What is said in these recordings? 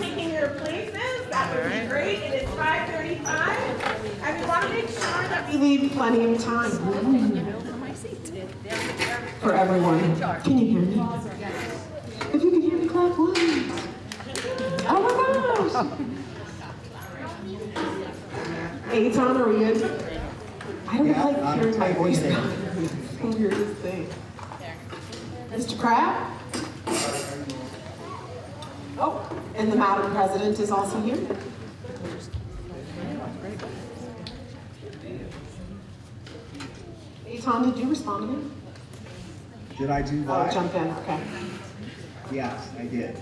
mind taking your places, that would be great. It is 5:35, and we want to make sure that we leave plenty of time for everyone. Can you hear me? If you can hear me, clap once. Oh my gosh! Eitan, are we good? I don't Yeah, like I'm hearing my voice. typing now. So weirdest thing. Mr. Crab? Oh, and the Madam President is also here. Eitan, did you respond to me? Did I do Oh, what? jump in, okay. Yes, I did.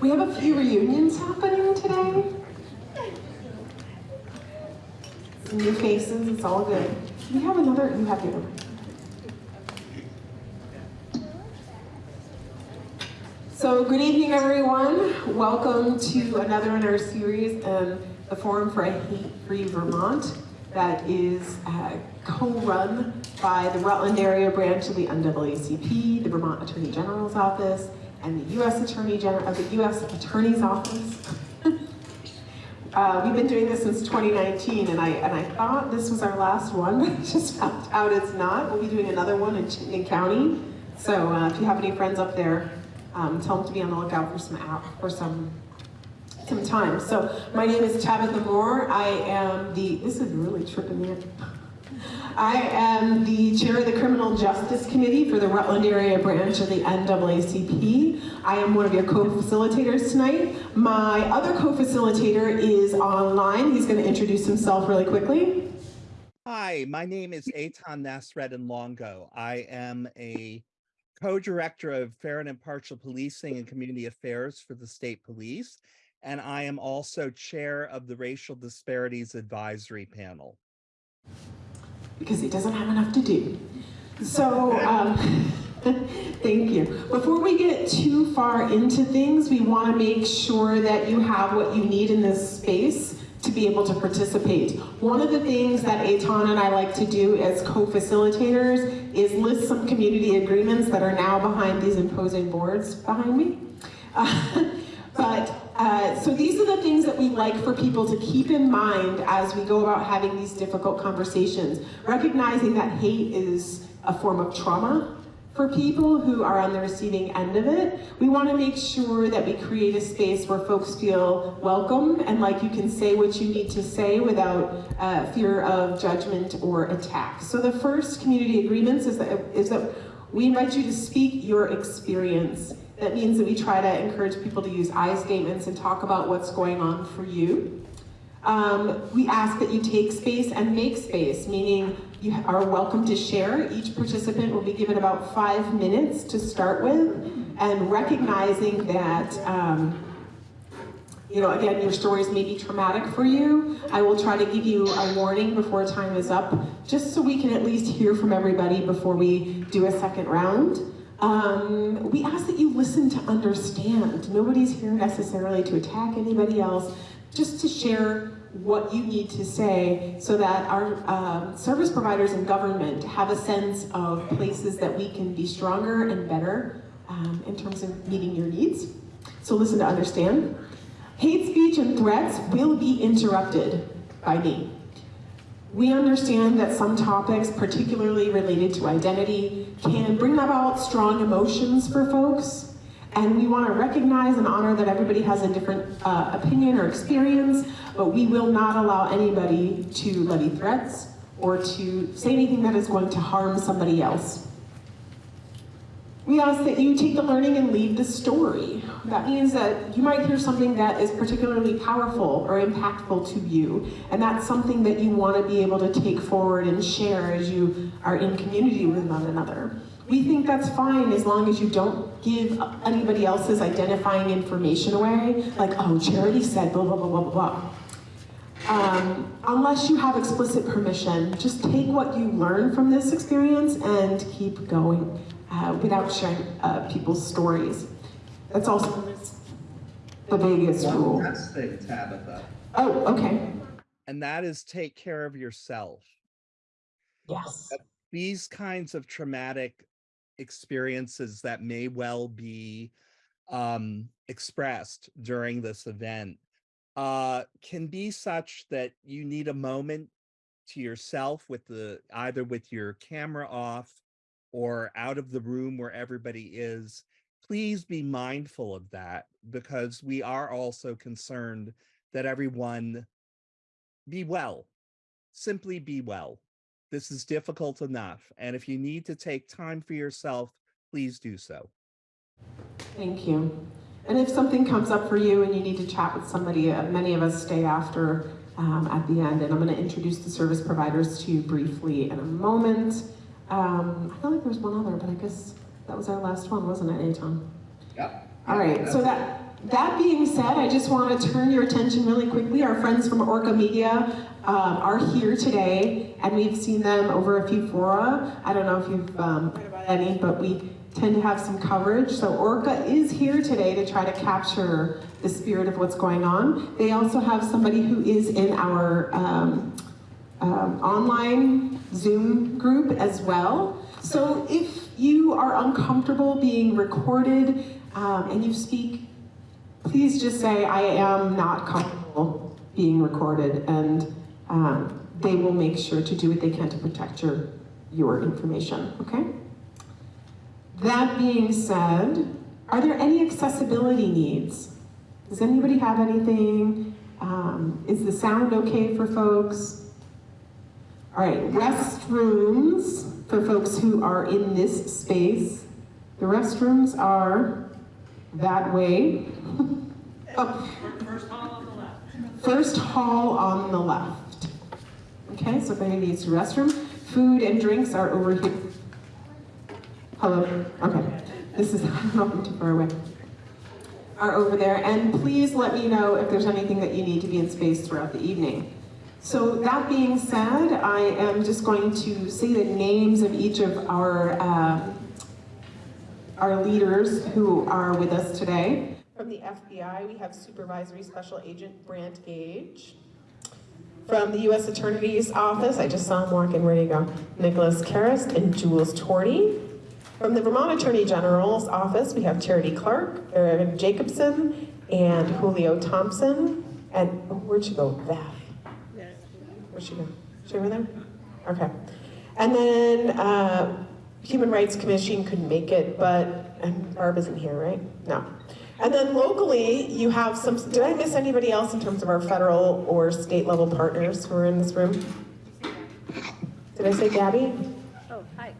We have a few reunions happening today. Some new faces, it's all good. We have another, you have your. So good evening, everyone. Welcome to another in our series, um, the Forum for a Hate-Free Vermont that is uh, co-run by the Rutland Area Branch of the NAACP, the Vermont Attorney General's Office, and the U.S. Attorney General of the U.S. Attorney's Office. uh, we've been doing this since 2019, and I and I thought this was our last one, but just found out it's not. We'll be doing another one in Chittenden County. So uh, if you have any friends up there, um, tell them to be on the lookout for some app for some some time. So my name is Tabitha Moore. I am the. This is really tripping me up. I am the chair of the Criminal Justice Committee for the Rutland Area Branch of the NAACP. I am one of your co-facilitators tonight. My other co-facilitator is online. He's going to introduce himself really quickly. Hi, my name is Eitan Nasreddin-Longo. I am a co-director of Fair and Impartial Policing and Community Affairs for the State Police, and I am also chair of the Racial Disparities Advisory Panel. because he doesn't have enough to do. So, um, thank you. Before we get too far into things, we want to make sure that you have what you need in this space to be able to participate. One of the things that Eitan and I like to do as co-facilitators is list some community agreements that are now behind these imposing boards behind me. Uh, but uh, so these are the things that we like for people to keep in mind as we go about having these difficult conversations. Recognizing that hate is a form of trauma for people who are on the receiving end of it. We want to make sure that we create a space where folks feel welcome and like you can say what you need to say without uh, fear of judgment or attack. So the first community agreements is that, is that we invite you to speak your experience. That means that we try to encourage people to use I statements and talk about what's going on for you. Um, we ask that you take space and make space, meaning you are welcome to share. Each participant will be given about five minutes to start with, and recognizing that, um, you know, again, your stories may be traumatic for you. I will try to give you a warning before time is up, just so we can at least hear from everybody before we do a second round. Um, we ask that you listen to understand. Nobody's here necessarily to attack anybody else, just to share what you need to say so that our um, service providers and government have a sense of places that we can be stronger and better um, in terms of meeting your needs. So listen to understand. Hate speech and threats will be interrupted by me. We understand that some topics, particularly related to identity, can bring about strong emotions for folks, and we want to recognize and honor that everybody has a different uh, opinion or experience, but we will not allow anybody to levy threats or to say anything that is going to harm somebody else. We ask that you take the learning and leave the story. That means that you might hear something that is particularly powerful or impactful to you, and that's something that you want to be able to take forward and share as you are in community with one another. We think that's fine as long as you don't give anybody else's identifying information away, like, oh, Charity said blah, blah, blah, blah, blah. Um, unless you have explicit permission, just take what you learn from this experience and keep going uh, without sharing uh, people's stories. That's also the biggest rule. last thing, Tabitha. Oh, okay. And that is take care of yourself. Yes. These kinds of traumatic experiences that may well be um, expressed during this event uh, can be such that you need a moment to yourself with the either with your camera off or out of the room where everybody is. Please be mindful of that because we are also concerned that everyone be well simply be well this is difficult enough and if you need to take time for yourself please do so Thank you. And if something comes up for you and you need to chat with somebody, uh, many of us stay after um, at the end, and I'm going to introduce the service providers to you briefly in a moment. Um, I feel like there's one other, but I guess that was our last one, wasn't it, Eitan? Yep. All right, so that that being said, I just want to turn your attention really quickly. Our friends from Orca Media um, are here today, and we've seen them over a few fora. I don't know if you've um, heard about any, but we tend to have some coverage. So Orca is here today to try to capture the spirit of what's going on. They also have somebody who is in our um, um, online Zoom group as well. So if you are uncomfortable being recorded um, and you speak, please just say, I am not comfortable being recorded and um, they will make sure to do what they can to protect your, your information, okay? That being said, are there any accessibility needs? Does anybody have anything? Um, is the sound okay for folks? All right, restrooms for folks who are in this space. The restrooms are that way. oh. First hall on the left. First hall on the left. Okay, so if anybody needs a restroom, food and drinks are over here. Hello, okay. This is, I'm too far away. Are over there, and please let me know if there's anything that you need to be in space throughout the evening. So that being said, I am just going to say the names of each of our uh, our leaders who are with us today. From the FBI, we have Supervisory Special Agent Brant Gage. From the U.S. Attorney's Office, I just saw him walking, where you go? Nikolas Kerest and Jules Torty. From the Vermont Attorney General's Office, we have Charity Clark, Erin Jacobson, and Julio Thompson. And oh, where'd she go? Beth. Where'd she go? She over there? Okay. And then uh, Human Rights Commission couldn't make it, but Barb isn't here, right? No. And then locally, you have some, did I miss anybody else in terms of our federal or state level partners who are in this room? Did I say Gabby? Oh, hi.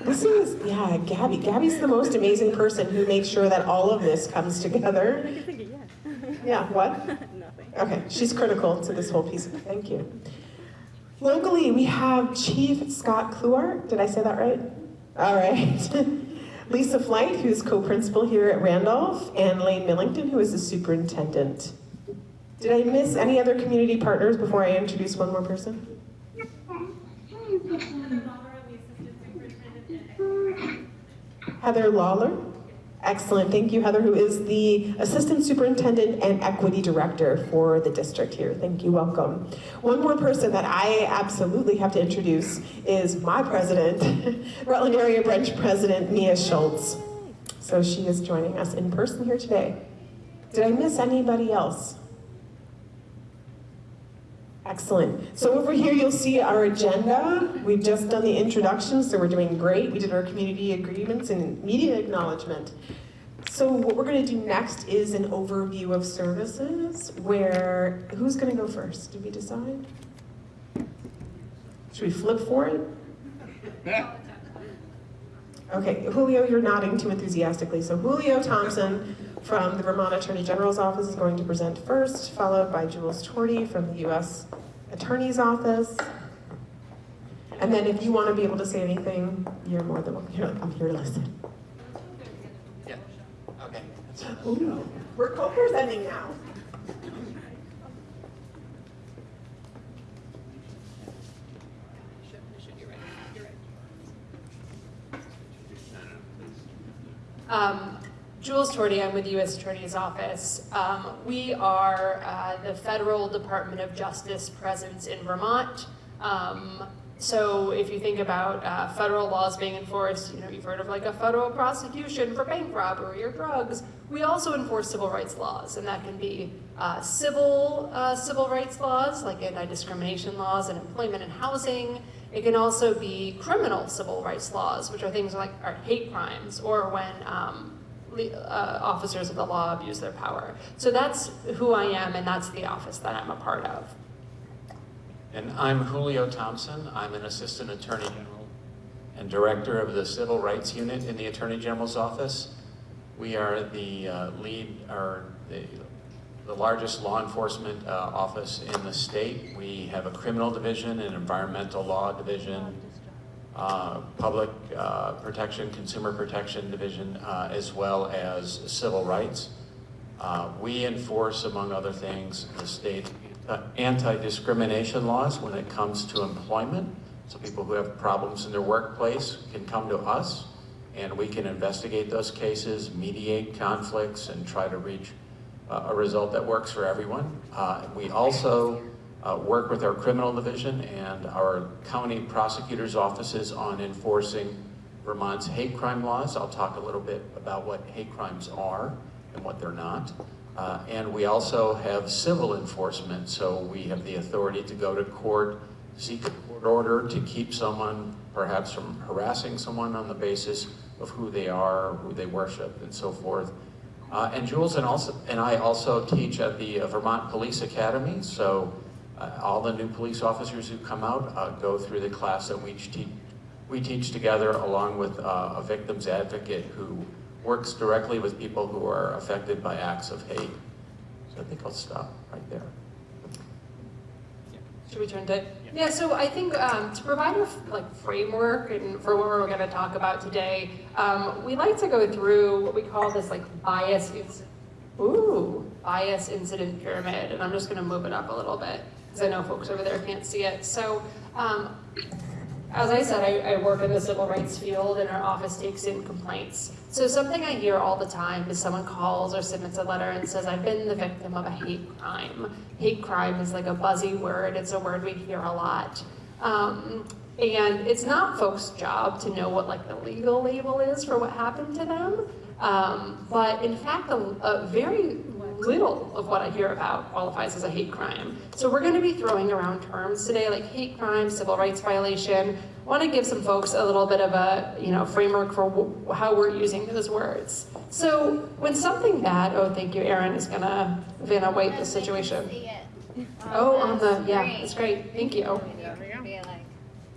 This is, yeah, Gabby. Gabby's the most amazing person who makes sure that all of this comes together. Yeah. What? Nothing. Okay, she's critical to this whole piece. Thank you. Locally, we have Chief Scott Kluart. Did I say that right? All right. Lisa Flight, who's co-principal here at Randolph, and Layne Millington, who is the superintendent. Did I miss any other community partners before I introduce one more person? Heather Lawler. Excellent, thank you, Heather, who is the Assistant Superintendent and Equity Director for the district here. Thank you, welcome. One more person that I absolutely have to introduce is my president, Rutland Area Branch President Mia Schultz. So she is joining us in person here today. Did I miss anybody else? Excellent. So over here you'll see our agenda. We've just done the introduction, so we're doing great. We did our community agreements and media acknowledgement. So what we're going to do next is an overview of services where, who's going to go first? Did we decide? Should we flip for it? Okay, Julio, you're nodding too enthusiastically. So Julio Thompson from the Vermont Attorney General's Office is going to present first, followed by Jules Torty from the U.S. Attorney's Office. And then if you want to be able to say anything, you're more than welcome. You're like, I'm here to listen. yeah okay Ooh, we're co-presenting now. Um, Jules Torty, I'm with the U.S. Attorney's Office. Um, we are uh, the Federal Department of Justice presence in Vermont. Um, so if you think about uh, federal laws being enforced, you know, you've heard of like a federal prosecution for bank robbery or drugs. We also enforce civil rights laws, and that can be uh, civil uh, civil rights laws, like anti-discrimination laws and employment and housing. It can also be criminal civil rights laws, which are things like are hate crimes or when um, uh, officers of the law abuse their power. So that's who I am, and that's the office that I'm a part of. And I'm Julio Thompson. I'm an Assistant Attorney General and Director of the Civil Rights Unit in the Attorney General's Office. We are the uh, lead, or the, the largest law enforcement uh, office in the state. We have a criminal division, an environmental law division, uh, public uh, protection, consumer protection division, uh, as well as civil rights. Uh, we enforce, among other things, the state uh, anti-discrimination laws when it comes to employment. So people who have problems in their workplace can come to us and we can investigate those cases, mediate conflicts, and try to reach a result that works for everyone. We also uh, work with our criminal division and our county prosecutors' offices on enforcing Vermont's hate crime laws. I'll talk a little bit about what hate crimes are and what they're not. Uh, and we also have civil enforcement, so we have the authority to go to court, seek a court order to keep someone perhaps from harassing someone on the basis of who they are, who they worship, and so forth. Uh, and Jules and, also, and I also teach at the uh, Vermont Police Academy, so uh, all the new police officers who come out uh, go through the class that we teach, we teach together along with uh, a victim's advocate who works directly with people who are affected by acts of hate. So I think I'll stop right there. Should we turn to? Yeah, so I think um, to provide a like framework and for what we're going to talk about today, um, we like to go through what we call this like bias, ooh, bias incident pyramid, and I'm just going to move it up a little bit because I know folks over there can't see it. So um, as I said, I, I work in the civil rights field and our office takes in complaints. So something I hear all the time is someone calls or submits a letter and says, I've been the victim of a hate crime. Hate crime is like a buzzy word, it's a word we hear a lot. Um, and it's not folks' job to know what like the legal label is for what happened to them. Um, but in fact, a, a very little of what I hear about qualifies as a hate crime. So we're going to be throwing around terms today like hate crime, civil rights violation. I want to give some folks a little bit of a you know framework for w- how we're using those words. So when something bad, oh thank you, Erin is gonna Vanna White the situation. Oh, on the yeah, it's great. Thank you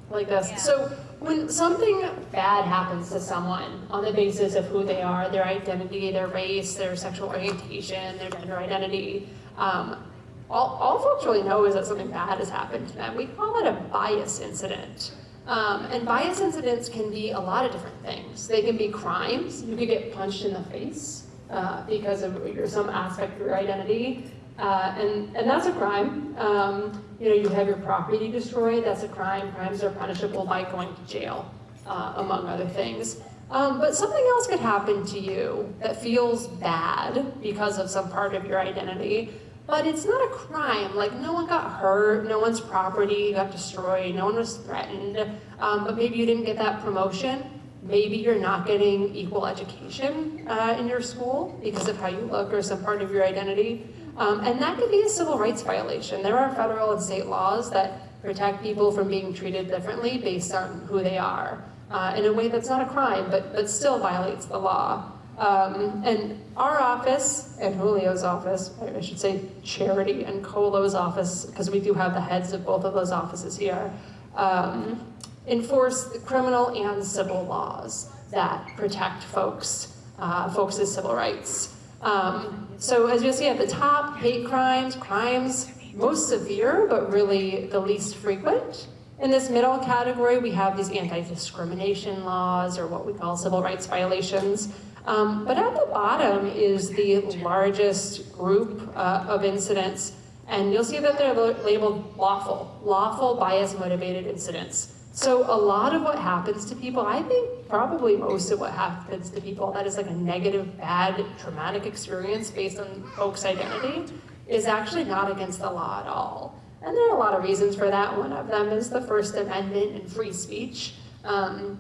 like this. So when something bad happens to someone on the basis of who they are, their identity, their race, their sexual orientation, their gender identity, um, all, all folks really know is that something bad has happened to them. We call it a bias incident. Um, and bias incidents can be a lot of different things. They can be crimes. You could get punched in the face uh, because of some aspect of your identity. Uh, and, and that's a crime. Um, you know, you have your property destroyed, that's a crime. Crimes are punishable by going to jail, uh, among other things. Um, but something else could happen to you that feels bad because of some part of your identity, but it's not a crime. Like, no one got hurt, no one's property got destroyed, no one was threatened, um, but maybe you didn't get that promotion. Maybe you're not getting equal education uh, in your school because of how you look or some part of your identity. Um, and that could be a civil rights violation. There are federal and state laws that protect people from being treated differently based on who they are uh, in a way that's not a crime, but, but still violates the law. Um, and our office and Julio's office, I should say Charity and Colo's office, because we do have the heads of both of those offices here, um, enforce the criminal and civil laws that protect folks, uh, folks' civil rights. Um, so as you'll see at the top, hate crimes, crimes most severe, but really the least frequent. In this middle category, we have these anti-discrimination laws or what we call civil rights violations. Um, but at the bottom is the largest group uh, of incidents, and you'll see that they're labeled lawful, lawful bias motivated incidents. So a lot of what happens to people, I think probably most of what happens to people that is like a negative, bad, traumatic experience based on folks' identity is actually not against the law at all. And there are a lot of reasons for that. One of them is the First Amendment and free speech. Um,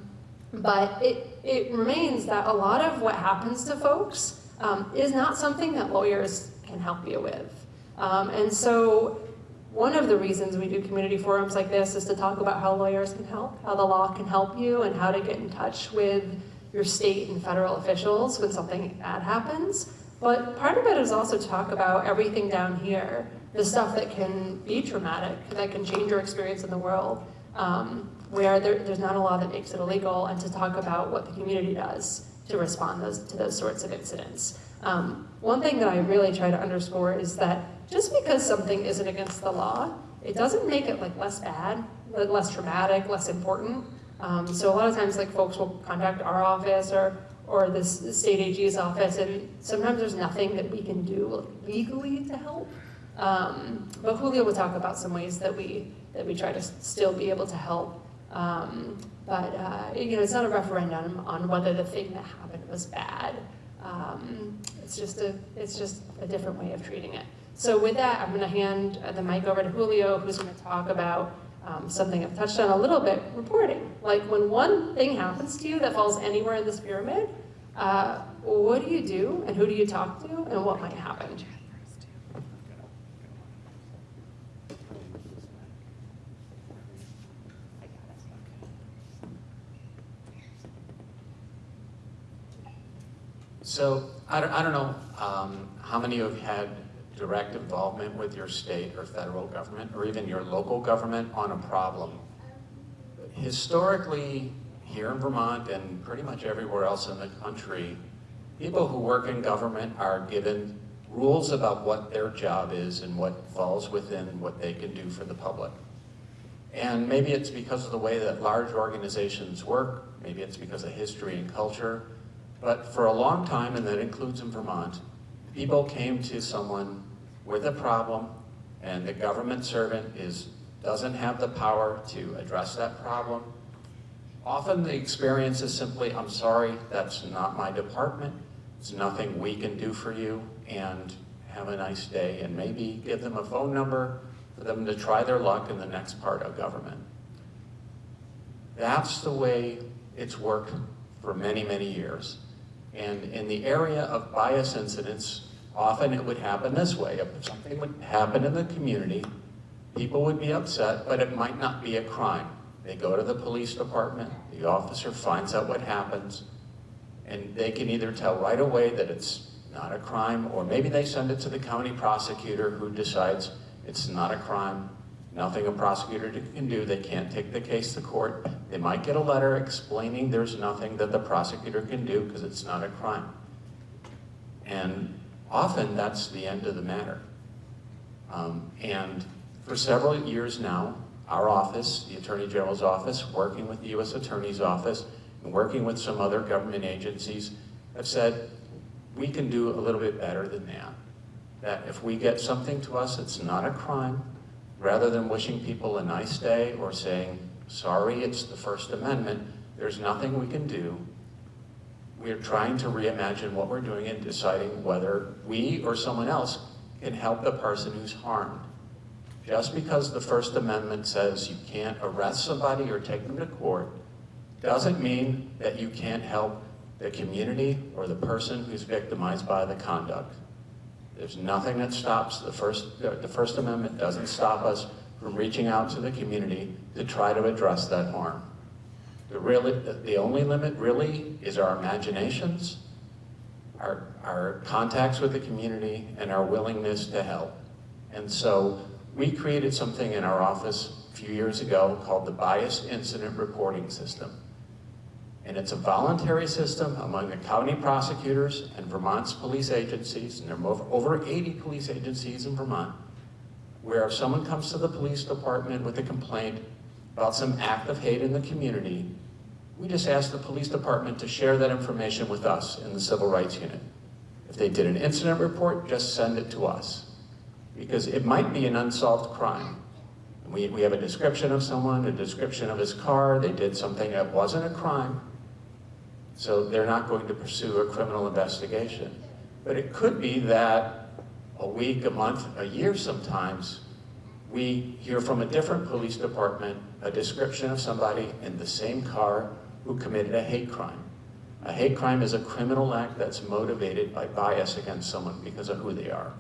but it, it remains that a lot of what happens to folks um, is not something that lawyers can help you with. Um, and so one of the reasons we do community forums like this is to talk about how lawyers can help, how the law can help you, and how to get in touch with your state and federal officials when something bad happens. But part of it is also to talk about everything down here, the stuff that can be traumatic, that can change your experience in the world, um, where there, there's not a law that makes it illegal, and to talk about what the community does to respond those, to those sorts of incidents. Um, one thing that I really try to underscore is that just because something isn't against the law, it doesn't make it like less bad, less traumatic, less important. Um, so a lot of times like folks will contact our office or, or the state AG's office and sometimes there's nothing that we can do legally to help. Um, but Julio will talk about some ways that we, that we try to still be able to help. Um, but uh, you know, it's not a referendum on whether the thing that happened was bad. Um, it's just a, it's just a different way of treating it. So with that, I'm going to hand the mic over to Julio, who's going to talk about um, something I've touched on a little bit, reporting. Like when one thing happens to you that falls anywhere in this pyramid, uh, what do you do, and who do you talk to, and what might happen? So I don't, I don't know um, how many of you had direct involvement with your state or federal government or even your local government on a problem. Historically, here in Vermont and pretty much everywhere else in the country, people who work in government are given rules about what their job is and what falls within what they can do for the public. And maybe it's because of the way that large organizations work, maybe it's because of history and culture, but for a long time, and that includes in Vermont, people came to someone with a problem and the government servant is, doesn't have the power to address that problem. Often the experience is simply, I'm sorry, that's not my department. It's nothing we can do for you and have a nice day and maybe give them a phone number for them to try their luck in the next part of government. That's the way it's worked for many, many years. And in the area of bias incidents, often it would happen this way. If something would happen in the community, people would be upset, but it might not be a crime. They go to the police department, the officer finds out what happens, and they can either tell right away that it's not a crime, or maybe they send it to the county prosecutor who decides it's not a crime, nothing a prosecutor can do, they can't take the case to court. They might get a letter explaining there's nothing that the prosecutor can do because it's not a crime. And often that's the end of the matter. Um, and for several years now, our office, the Attorney General's office, working with the U.S. Attorney's office, and working with some other government agencies, have said, we can do a little bit better than that. That if we get something to us that's not a crime, rather than wishing people a nice day or saying, sorry, it's the First Amendment, there's nothing we can do. We're trying to reimagine what we're doing and deciding whether we or someone else can help the person who's harmed. Just because the First Amendment says you can't arrest somebody or take them to court doesn't mean that you can't help the community or the person who's victimized by the conduct. There's nothing that stops the First, the First Amendment doesn't stop us from reaching out to the community to try to address that harm. The, really, the only limit really is our imaginations, our, our contacts with the community, and our willingness to help. And so we created something in our office a few years ago called the Bias Incident Reporting System. And it's a voluntary system among the county prosecutors and Vermont's police agencies, and there are over 80 police agencies in Vermont, where if someone comes to the police department with a complaint about some act of hate in the community, we just ask the police department to share that information with us in the Civil Rights Unit. If they did an incident report, just send it to us. Because it might be an unsolved crime. We, we have a description of someone, a description of his car, they did something that wasn't a crime, so they're not going to pursue a criminal investigation. But it could be that a week, a month, a year sometimes, we hear from a different police department a description of somebody in the same car who committed a hate crime. A hate crime is a criminal act that's motivated by bias against someone because of who they are.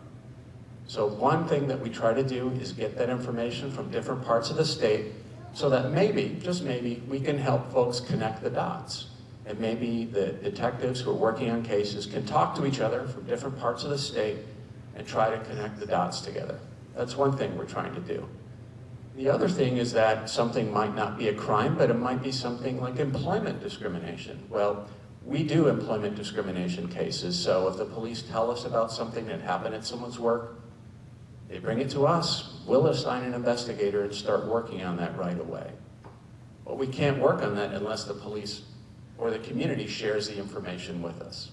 So one thing that we try to do is get that information from different parts of the state so that maybe, just maybe, we can help folks connect the dots. And maybe the detectives who are working on cases can talk to each other from different parts of the state and try to connect the dots together. That's one thing we're trying to do. The other thing is that something might not be a crime, but it might be something like employment discrimination. Well, we do employment discrimination cases, so if the police tell us about something that happened at someone's work, they bring it to us, we'll assign an investigator and start working on that right away. But we can't work on that unless the police or the community shares the information with us.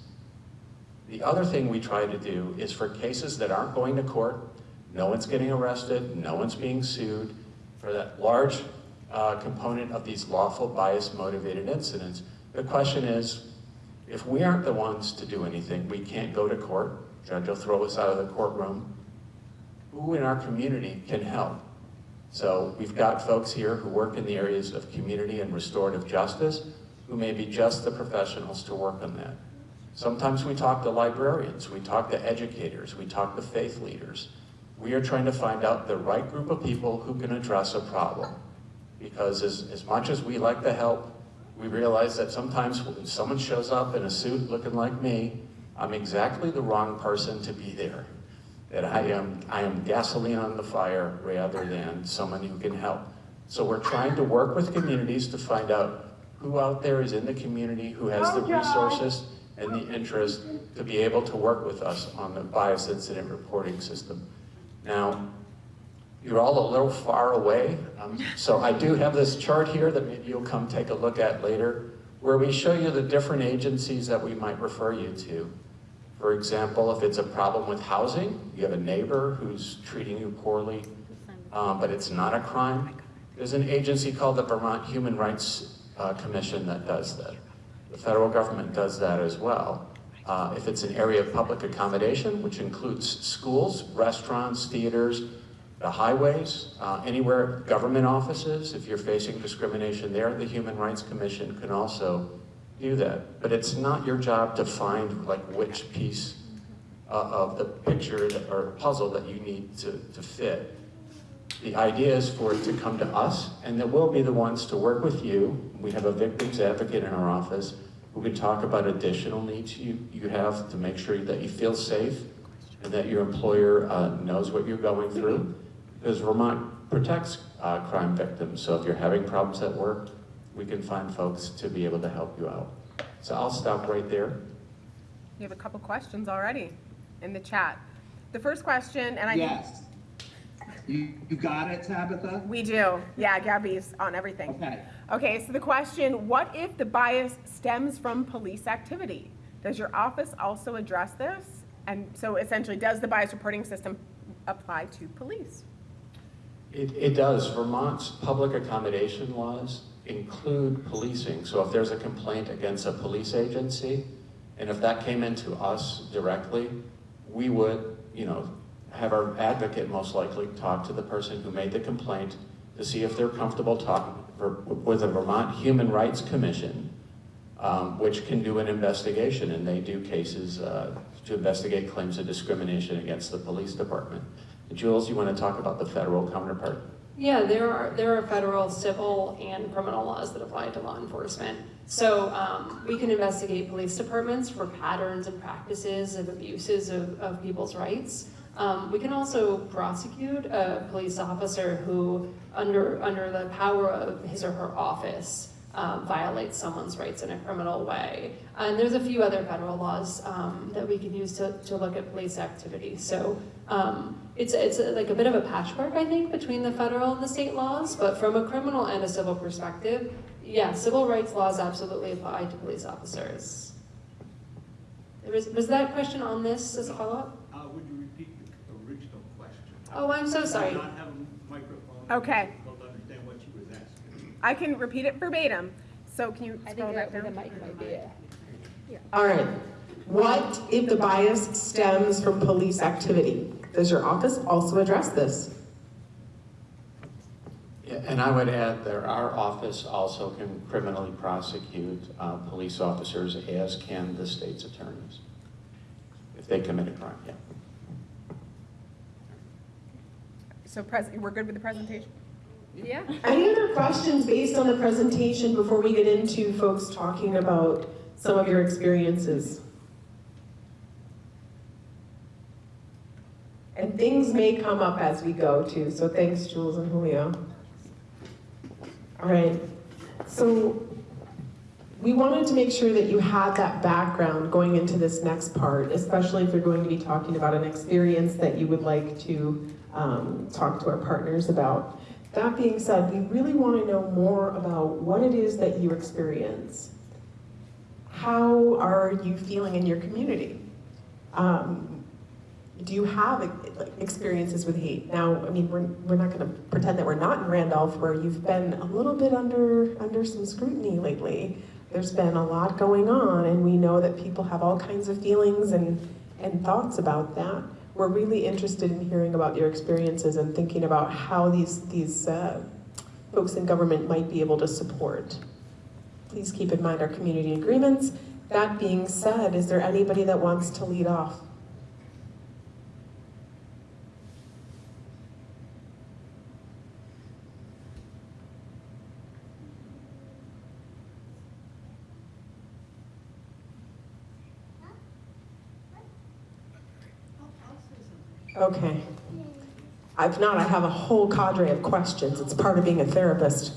The other thing we try to do is for cases that aren't going to court, no one's getting arrested, no one's being sued, for that large uh, component of these lawful bias motivated incidents, the question is, if we aren't the ones to do anything, we can't go to court, judge will throw us out of the courtroom, who in our community can help? So we've got folks here who work in the areas of community and restorative justice who may be just the professionals to work on that. Sometimes we talk to librarians, we talk to educators, we talk to faith leaders. We are trying to find out the right group of people who can address a problem. Because as, as much as we like to help, we realize that sometimes when someone shows up in a suit looking like me, I'm exactly the wrong person to be there. That I am, I am gasoline on the fire rather than someone who can help. So we're trying to work with communities to find out who out there is in the community who has the resources and the interest to be able to work with us on the bias incident reporting system. Now, you're all a little far away, um, so I do have this chart here that maybe you'll come take a look at later, where we show you the different agencies that we might refer you to. For example, if it's a problem with housing, you have a neighbor who's treating you poorly, um, but it's not a crime, there's an agency called the Vermont Human Rights uh, Commission that does that. The federal government does that as well. Uh, if it's an area of public accommodation, which includes schools, restaurants, theaters, the highways, uh, anywhere, government offices, if you're facing discrimination there, the Human Rights Commission can also do that. But it's not your job to find like which piece uh, of the picture that, or puzzle that you need to, to fit. The idea is for it to come to us, and then we'll be the ones to work with you. We have a victims advocate in our office who can talk about additional needs you, you have to make sure that you feel safe and that your employer uh, knows what you're going through. Because Vermont protects uh, crime victims, so if you're having problems at work, we can find folks to be able to help you out. So I'll stop right there. You have a couple questions already in the chat. The first question, and I think Yes. You, you got it, Tabitha? we do. Yeah, Gabby's on everything. Okay. Okay, so the question, what if the bias stems from police activity? Does your office also address this? And so essentially, does the bias reporting system apply to police? It, it does. Vermont's public accommodation laws include policing. So if there's a complaint against a police agency, and if that came into us directly, we would, you know, have our advocate most likely talk to the person who made the complaint to see if they're comfortable talking with the Vermont Human Rights Commission, um, which can do an investigation, and they do cases uh, to investigate claims of discrimination against the police department. Jules, you want to talk about the federal counterpart? Yeah, there are, there are federal civil and criminal laws that apply to law enforcement. So um, we can investigate police departments for patterns and practices of abuses of, of people's rights. Um, we can also prosecute a police officer who, under, under the power of his or her office, um, violates someone's rights in a criminal way. And there's a few other federal laws um, that we can use to, to look at police activity. So um, it's, it's like a bit of a patchwork, I think, between the federal and the state laws, but from a criminal and a civil perspective, yeah, civil rights laws absolutely apply to police officers. Was, was that question on this as a follow-up? Uh, would you repeat the original question? Oh, I'm so sorry. I not have a microphone. Okay. It's to understand what she was asking. I can repeat it verbatim. So can you I scroll think that that the down? mic might be it. All right. What if the bias stems from police activity? Does your office also address this? And I would add that our office also can criminally prosecute uh, police officers, as can the state's attorneys, if they commit a crime, yeah. So pres, we're good with the presentation? Yeah. Any other questions based on the presentation before we get into folks talking about some of your experiences? And things may come up as we go too, so thanks Jules and Julio. All right, so we wanted to make sure that you had that background going into this next part, especially if you're going to be talking about an experience that you would like to um, talk to our partners about. That being said, we really want to know more about what it is that you experience. How are you feeling in your community? Um, do you have experiences with hate? Now, I mean, we're, we're not going to pretend that we're not in Randolph, where you've been a little bit under under some scrutiny lately. There's been a lot going on, and we know that people have all kinds of feelings and and thoughts about that. We're really interested in hearing about your experiences and thinking about how these these uh, folks in government might be able to support. Please keep in mind our community agreements. That being said, is there anybody that wants to lead off? Okay. If not, I have a whole cadre of questions. It's part of being a therapist.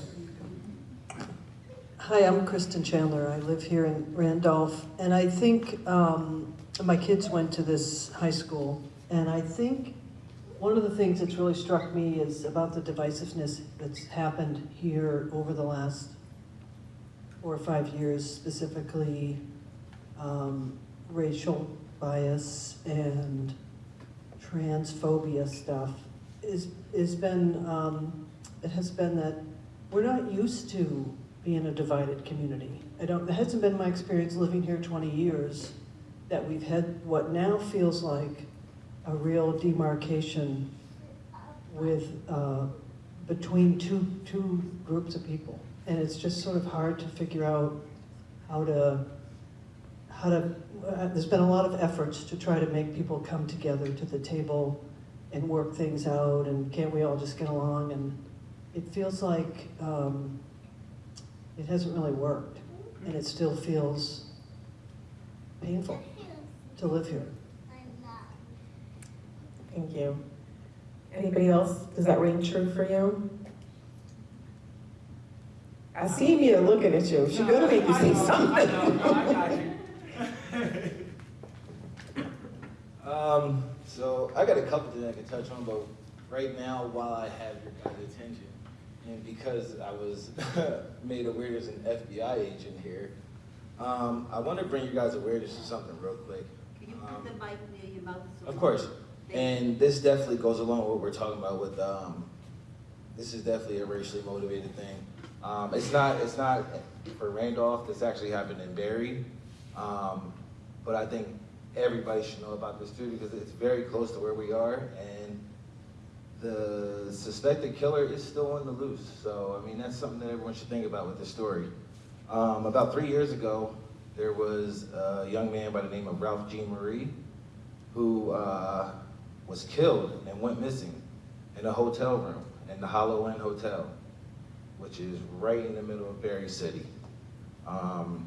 Hi, I'm Kristen Chandler. I live here in Randolph, and I think um, my kids went to this high school, and I think one of the things that's really struck me is about the divisiveness that's happened here over the last four or five years, specifically um, racial bias and transphobia stuff. Is is been um, it has been that we're not used to being a divided community. I don't, it hasn't been my experience living here 20 years that we've had what now feels like a real demarcation with, uh, between two, two groups of people. And it's just sort of hard to figure out how to, how to, uh, there's been a lot of efforts to try to make people come together to the table and work things out and can't we all just get along and it feels like um, it hasn't really worked, and it still feels painful to live here. Thank you. Anybody else? Does that ring true for you? I see Mia looking at you. She gonna make you say something. Um, so I got a couple things I can touch on, but right now, while I have your guys' attention, and because I was made aware as an FBI agent here, um, I want to bring you guys awareness to something real quick. Can you Um, the mic near your mouth? so Of course, and this definitely goes along with what we're talking about with, um, this is definitely a racially motivated thing. Um, it's not, it's not for Randolph, this actually happened in Barre. Um, but I think everybody should know about this too because it's very close to where we are and the suspected killer is still on the loose. So, I mean, that's something that everyone should think about with this story. Um, about three years ago, there was a young man by the name of Ralph Jean Marie who uh, was killed and went missing in a hotel room in the Hollow Inn Hotel, which is right in the middle of Barre City. Um,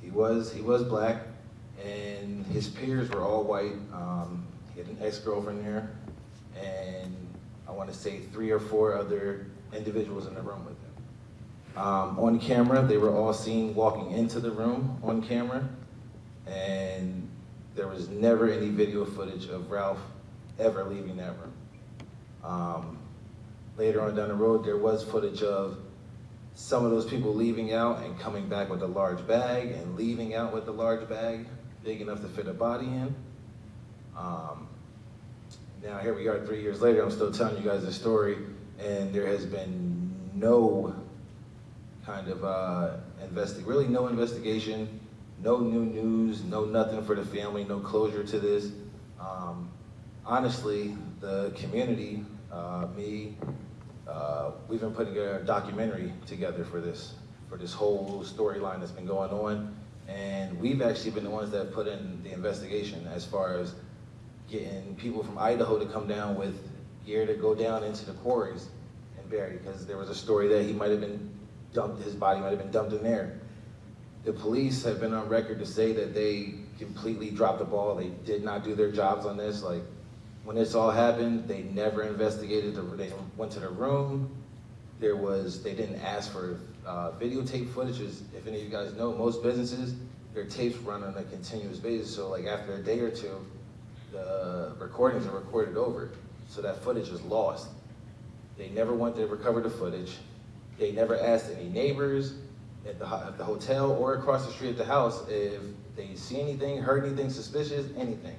he was he was black, and his peers were all white. Um, he had an ex-girlfriend there, and I want to say three or four other individuals in the room with him. Um, on camera, they were all seen walking into the room on camera, and there was never any video footage of Ralph ever leaving that room. Um, later on down the road, there was footage of some of those people leaving out and coming back with a large bag and leaving out with a large bag big enough to fit a body in. Um, now here we are three years later, I'm still telling you guys the story and there has been no kind of uh, really no investigation, no new news, no nothing for the family, no closure to this. Um, honestly, the community, uh, me, uh, we've been putting a documentary together for this, for this whole storyline that's been going on. And we've actually been the ones that put in the investigation as far as getting people from Idaho to come down with gear to go down into the quarries and bury, because there was a story that he might have been dumped, his body might have been dumped in there. The police have been on record to say that they completely dropped the ball. They did not do their jobs on this. Like, when this all happened, they never investigated, the, they went to the room. There was, they didn't ask for uh, videotape footage. is, if any of you guys know, most businesses, their tapes run on a continuous basis. So like after a day or two, the recordings are recorded over. So that footage is lost. They never went to recover the footage. They never asked any neighbors at the, at the hotel or across the street at the house if they see anything, heard anything suspicious, anything.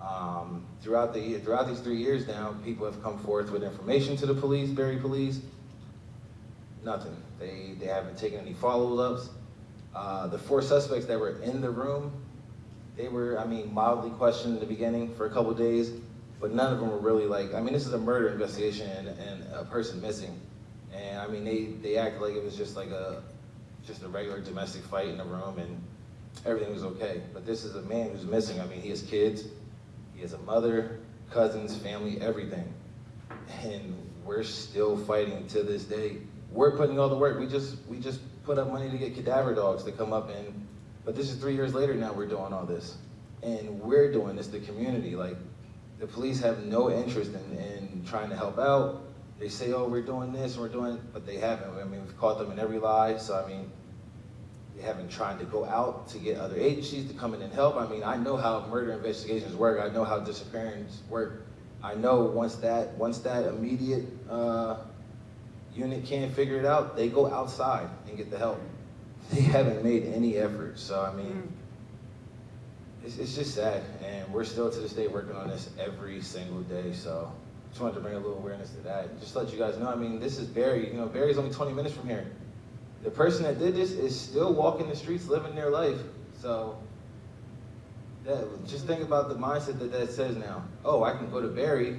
Um, throughout the throughout these three years now, people have come forth with information to the police, Barre Police. Nothing. They they haven't taken any follow-ups. Uh, the four suspects that were in the room, they were, I mean, mildly questioned in the beginning for a couple days, but none of them were really like, I mean, this is a murder investigation and, and a person missing. And I mean, they, they acted like it was just like a, just a regular domestic fight in the room and everything was okay. But this is a man who's missing. I mean, he has kids, he has a mother, cousins, family, everything. And we're still fighting to this day. We're putting all the work. We just, we just put up money to get cadaver dogs to come up and, but this is three years later now we're doing all this. And we're doing this, the community. Like, the police have no interest in, in trying to help out. They say, oh, we're doing this, we're doing, but they haven't. I mean, we've caught them in every lie, so I mean, they haven't tried to go out to get other agencies to come in and help. I mean, I know how murder investigations work. I know how disappearances work. I know once that, once that immediate, uh, unit can't figure it out, they go outside and get the help. They haven't made any effort, so I mean, mm. it's, it's just sad, and we're still to this day working on this every single day, so just wanted to bring a little awareness to that. and Just let you guys know, I mean, this is Barre, you know, Barre's only 20 minutes from here. The person that did this is still walking the streets, living their life, so that, just think about the mindset that that says now. Oh, I can go to Barre,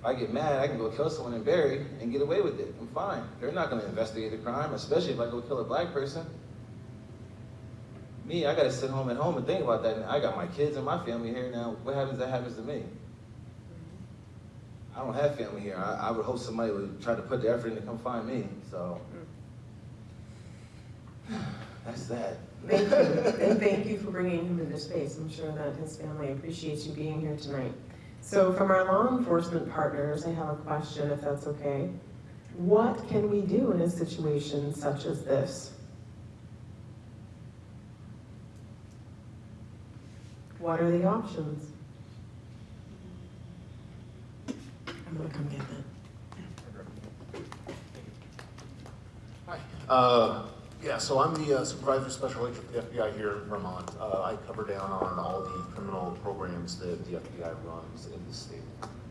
if I get mad, I can go kill someone in Barre and get away with it. I'm fine. They're not gonna investigate the crime, especially if I go kill a black person. Me, I gotta sit home at home and think about that. And I got my kids and my family here now. What happens that happens to me? Mm-hmm. I don't have family here. I, I would hope somebody would try to put the effort in to come find me, so. Mm. That's that. Thank you, and thank you for bringing him into space. I'm sure that his family appreciates you being here tonight. So from our law enforcement partners, I have a question, if that's okay. What can we do in a situation such as this? What are the options? I'm gonna come get that. Hi. Uh, Yeah, so I'm the uh, supervisor special agent for the FBI here in Vermont. Uh, I cover down on all the criminal programs that the FBI runs in the state.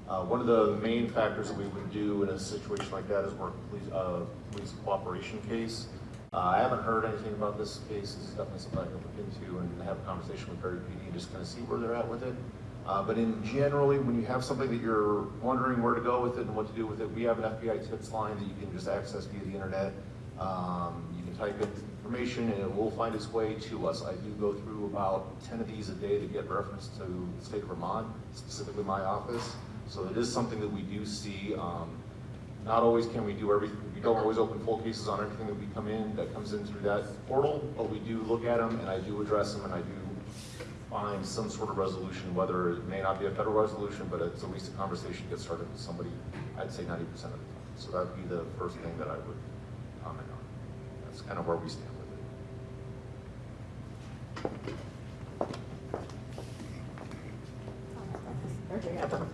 Uh, One of the main factors that we would do in a situation like that is work police, uh, police cooperation case. Uh, I haven't heard anything about this case. This is definitely something I can look into and have a conversation with Barre PD, just kind of see where they're at with it. Uh, But in generally, when you have something that you're wondering where to go with it and what to do with it, we have an FBI tips line that you can just access via the internet. Um, type in information and it will find its way to us. I do go through about ten of these a day to get reference to the state of Vermont, specifically my office. So it is something that we do see. Um, Not always can we do everything, we don't always open full cases on everything that we come in, that comes in through that portal, but we do look at them and I do address them and I do find some sort of resolution, whether it may not be a federal resolution, but it's at least a conversation gets started with somebody, I'd say ninety percent of the time. So that'd be the first thing that I would. That's kind of where we stand with it.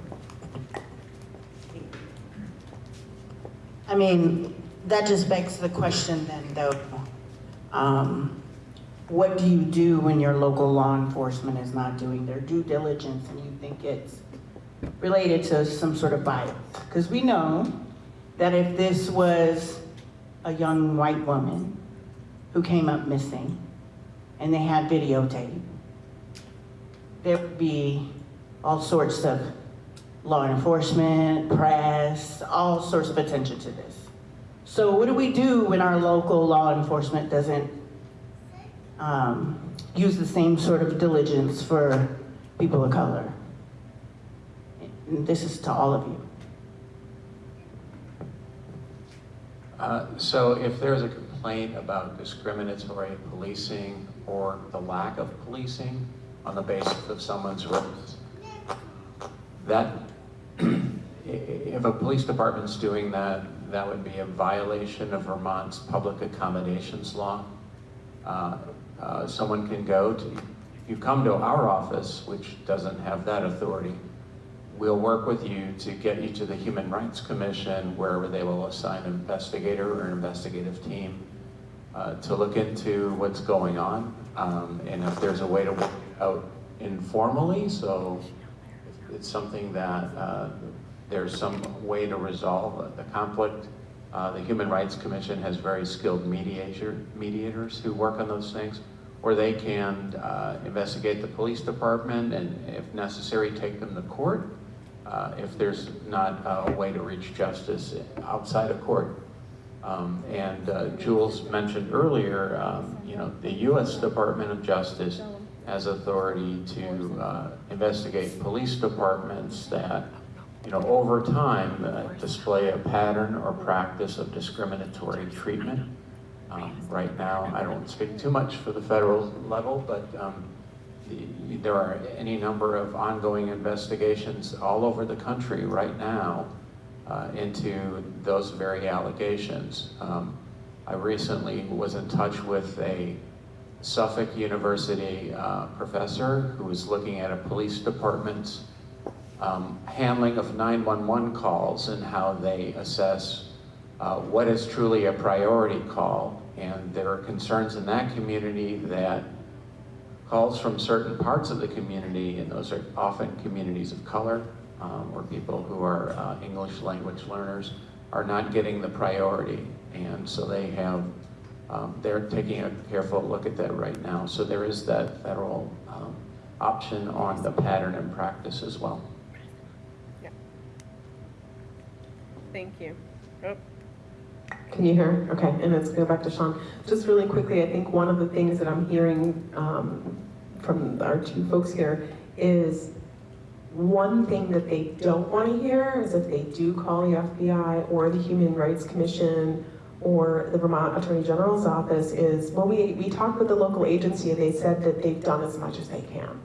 I mean, that just begs the question then, though. Um, what do you do when your local law enforcement is not doing their due diligence and you think it's related to some sort of bias? Because we know that if this was a young white woman who came up missing and they had videotape, there would be all sorts of law enforcement, press, all sorts of attention to this. So what do we do when our local law enforcement doesn't um, use the same sort of diligence for people of color? And this is to all of you. Uh, So if there's a complaint about discriminatory policing or the lack of policing on the basis of someone's race, that, if a police department's doing that, that would be a violation of Vermont's public accommodations law. Uh, uh, Someone can go to, you come to our office, which doesn't have that authority, we'll work with you to get you to the Human Rights Commission, where they will assign an investigator or an investigative team uh, to look into what's going on, um, and if there's a way to work out informally, so it's something that uh, there's some way to resolve the conflict. Uh, The Human Rights Commission has very skilled mediator, mediators who work on those things, or they can uh, investigate the police department and if necessary, take them to court uh, if there's not a way to reach justice outside of court. Um, And uh, Jules mentioned earlier, um, you know, the U.S. Department of Justice has authority to uh, investigate police departments that, you know, over time uh, display a pattern or practice of discriminatory treatment. Um, Right now, I don't speak too much for the federal level, but um, there are any number of ongoing investigations all over the country right now uh, into those very allegations. Um, I recently was in touch with a Suffolk University uh, professor who was looking at a police department's um, handling of 911 calls and how they assess uh, what is truly a priority call. And there are concerns in that community that calls from certain parts of the community, and those are often communities of color um, or people who are uh, English language learners, are not getting the priority. And so they have, um, they're taking a careful look at that right now. So there is that federal um, option on the pattern and practice as well. Yeah. Thank you. Can you hear? Okay, and let's go back to Sean. Just really quickly, I think one of the things that I'm hearing um, from our two folks here is one thing that they don't want to hear is if they do call the FBI or the Human Rights Commission or the Vermont Attorney General's office is, well, we, we talked with the local agency and they said that they've done as much as they can.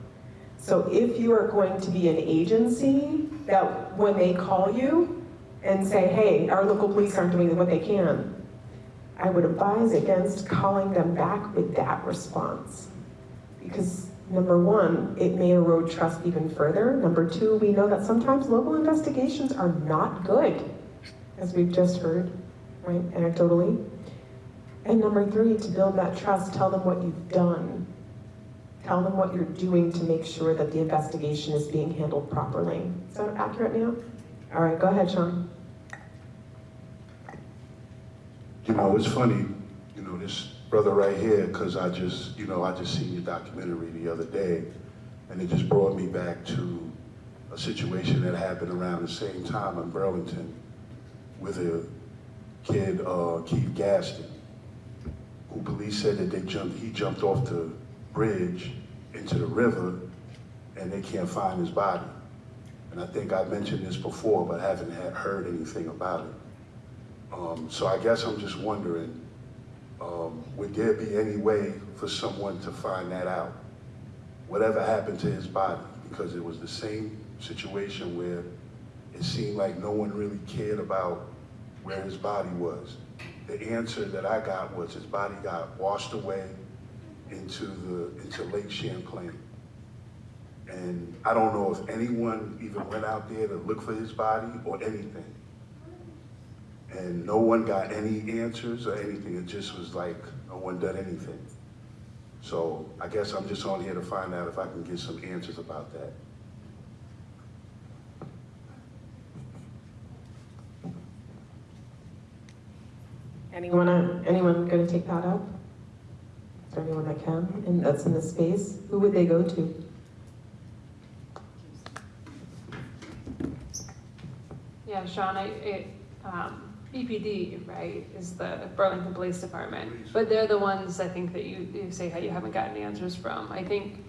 So if you are going to be an agency that when they call you and say, hey, our local police aren't doing what they can, I would advise against calling them back with that response. Because number one, it may erode trust even further. Number two, we know that sometimes local investigations are not good, as we've just heard, right, anecdotally. And number three, to build that trust, tell them what you've done. Tell them what you're doing to make sure that the investigation is being handled properly. Is that accurate now? All right, go ahead, Sean. You know, it's funny, you know, this brother right here, because I just, you know, I just seen your documentary the other day, and it just brought me back to a situation that happened around the same time in Burlington with a kid, uh, Keith Gaston, who police said that they jumped, he jumped off the bridge into the river, and they can't find his body. And I think I mentioned this before, but I haven't heard anything about it. Um, so I guess I'm just wondering, um, would there be any way for someone to find that out? Whatever happened to his body? Because it was the same situation where it seemed like no one really cared about where his body was. The answer that I got was his body got washed away into the into Lake Champlain. And I don't know if anyone even went out there to look for his body or anything and no one got any answers or anything. It just was like no one done anything. So I guess I'm just on here to find out if I can get some answers about that. Anyone, uh, anyone gonna take that up? Is there anyone that can, and that's in the space? Who would they go to? Yeah, Sean, I, it, um, BPD, right, is the Burlington Police Department, but they're the ones, I think, that you, you say how you haven't gotten answers from. I think,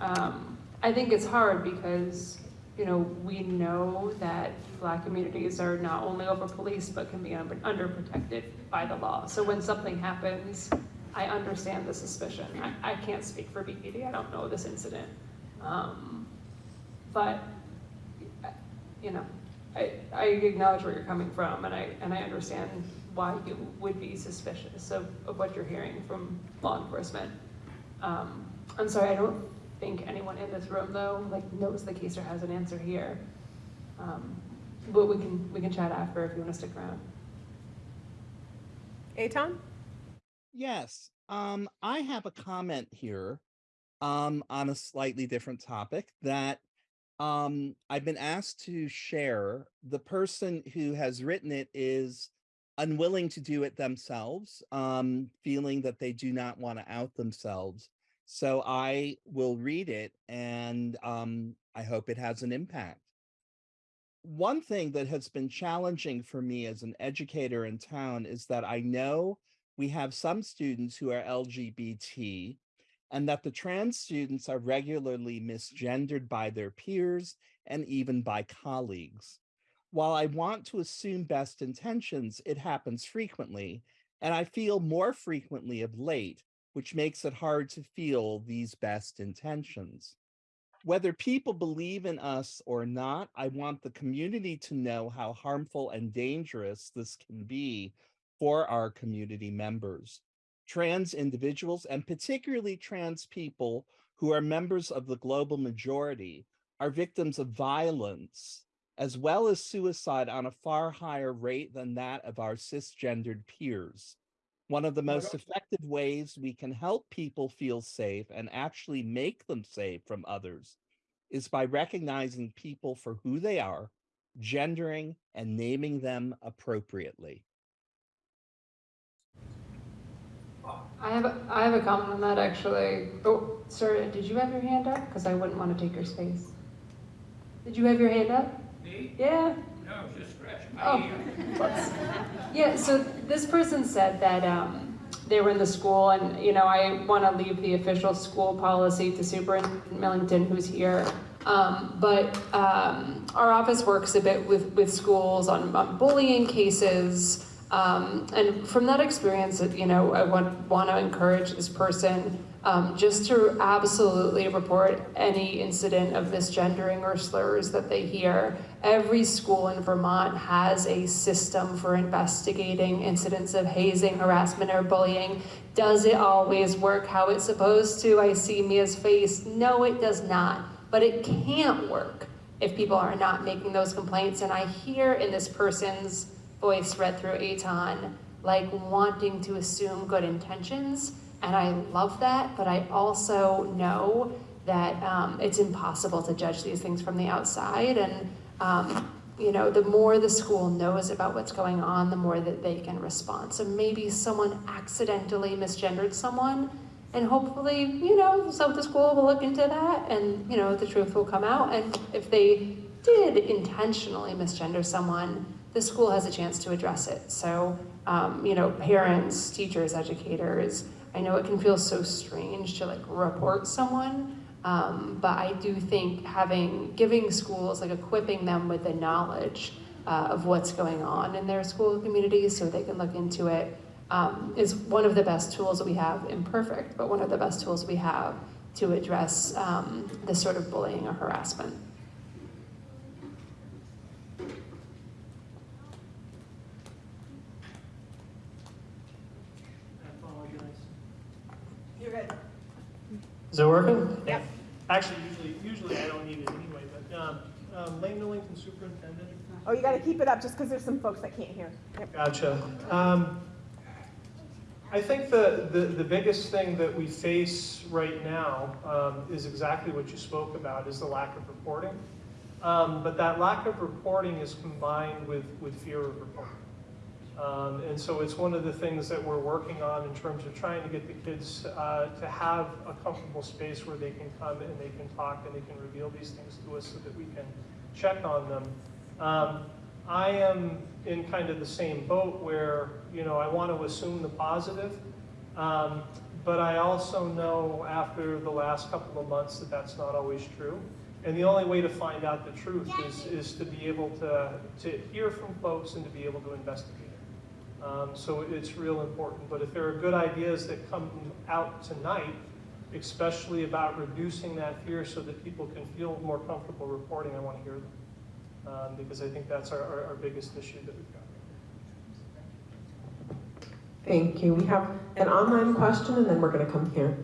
um, I think it's hard because, you know, we know that black communities are not only over-policed, but can be un- underprotected by the law. So when something happens, I understand the suspicion. I, I can't speak for BPD, I don't know this incident. Um, but, you know, I, I acknowledge where you're coming from, and I, and I understand why you would be suspicious of, of what you're hearing from law enforcement. Um, I'm sorry, I don't think anyone in this room, though, like, knows the case or has an answer here. Um, But we can, we can chat after if you want to stick around. Eitan? Yes, um, I have a comment here, um, on a slightly different topic that, um, I've been asked to share. The person who has written it is unwilling to do it themselves, um, feeling that they do not want to out themselves. So I will read it and, um, I hope it has an impact. One thing that has been challenging for me as an educator in town is that I know we have some students who are LGBT and that the trans students are regularly misgendered by their peers and even by colleagues. While I want to assume best intentions, it happens frequently, and I feel more frequently of late, which makes it hard to feel these best intentions. Whether people believe in us or not, I want the community to know how harmful and dangerous this can be for our community members. Trans individuals, and particularly trans people who are members of the global majority, are victims of violence as well as suicide on a far higher rate than that of our cisgendered peers. One of the most effective ways we can help people feel safe and actually make them safe from others is by recognizing people for who they are, gendering and naming them appropriately. I have, a I have a comment on that, actually. Oh, sir, did you have your hand up? Because I wouldn't want to take your space. Did you have your hand up? Me? Yeah? No, just scratching Oh. my ear. Yeah, so this person said that um, they were in the school, and, you know, I want to leave the official school policy to Superintendent Millington, who's here. Um, But um, our office works a bit with, with schools on on bullying cases. Um, And from that experience, you know, I want, want to encourage this person um, just to absolutely report any incident of misgendering or slurs that they hear. Every school in Vermont has a system for investigating incidents of hazing, harassment, or bullying. Does it always work how it's supposed to? I see Mia's face. No, it does not. But it can't work if people are not making those complaints. And I hear in this person's voice read through Eitan, like wanting to assume good intentions. And I love that, but I also know that um, it's impossible to judge these things from the outside. And, um, you know, the more the school knows about what's going on, the more that they can respond. So maybe someone accidentally misgendered someone, and hopefully, you know, so the school will look into that and, you know, the truth will come out. And if they did intentionally misgender someone, the school has a chance to address it. So, um, you know, parents, teachers, educators, I know it can feel so strange to like report someone, um, but I do think having, giving schools, like equipping them with the knowledge uh, of what's going on in their school communities so they can look into it um, is one of the best tools that we have, imperfect, but one of the best tools we have to address um, this sort of bullying or harassment. I apologize. You're good. Is it working? Yeah. Actually, usually, usually I don't need it anyway, but, um, um, Layne Millington Superintendent. Oh, you gotta keep it up just because there's some folks that can't hear. Yep. Gotcha. Um, I think the, the, the biggest thing that we face right now um, is exactly what you spoke about, is the lack of reporting. Um, but that lack of reporting is combined with, with fear of reporting. Um, and so it's one of the things that we're working on in terms of trying to get the kids uh, to have a comfortable space where they can come and they can talk and they can reveal these things to us so that we can check on them. Um, I am in kind of the same boat where, you know, I want to assume the positive. Um, but I also know after the last couple of months that that's not always true. And the only way to find out the truth is, is to be able to, to hear from folks and to be able to investigate. Um, so it's real important. But if there are good ideas that come out tonight, especially about reducing that fear so that people can feel more comfortable reporting, I want to hear them. Um, because I think that's our, our, our biggest issue that we've got. Thank you. We have an online question and then we're gonna come here.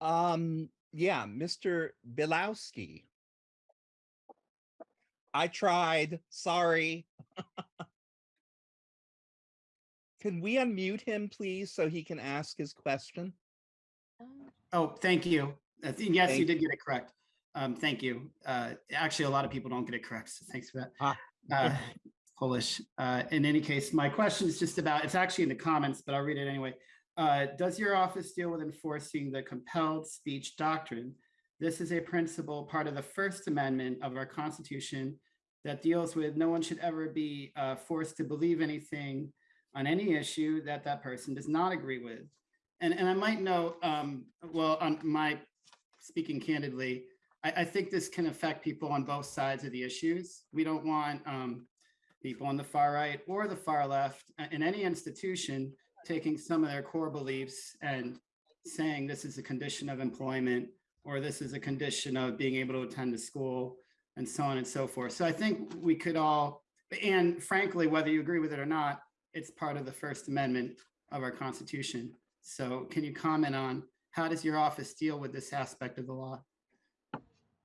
Um, yeah, Mr. Bielawski. I tried, sorry. Can we unmute him, please, so he can ask his question? Oh, thank you. I think, yes, you did get it correct. Um, thank you. Uh, actually, a lot of people don't get it correct, so thanks for that. Ah. Uh, Polish. Uh, in any case, my question is just about, it's actually in the comments, but I'll read it anyway. Uh, does your office deal with enforcing the compelled speech doctrine? This is a principle, part of the First Amendment of our Constitution that deals with no one should ever be uh, forced to believe anything on any issue that that person does not agree with. And, and I might note, um, well, on my, speaking candidly, I, I think this can affect people on both sides of the issues. We don't want um, people on the far right or the far left uh, in any institution taking some of their core beliefs and saying this is a condition of employment or this is a condition of being able to attend a school and so on and so forth. So I think we could all, and frankly, whether you agree with it or not, it's part of the First Amendment of our Constitution. So can you comment on how does your office deal with this aspect of the law?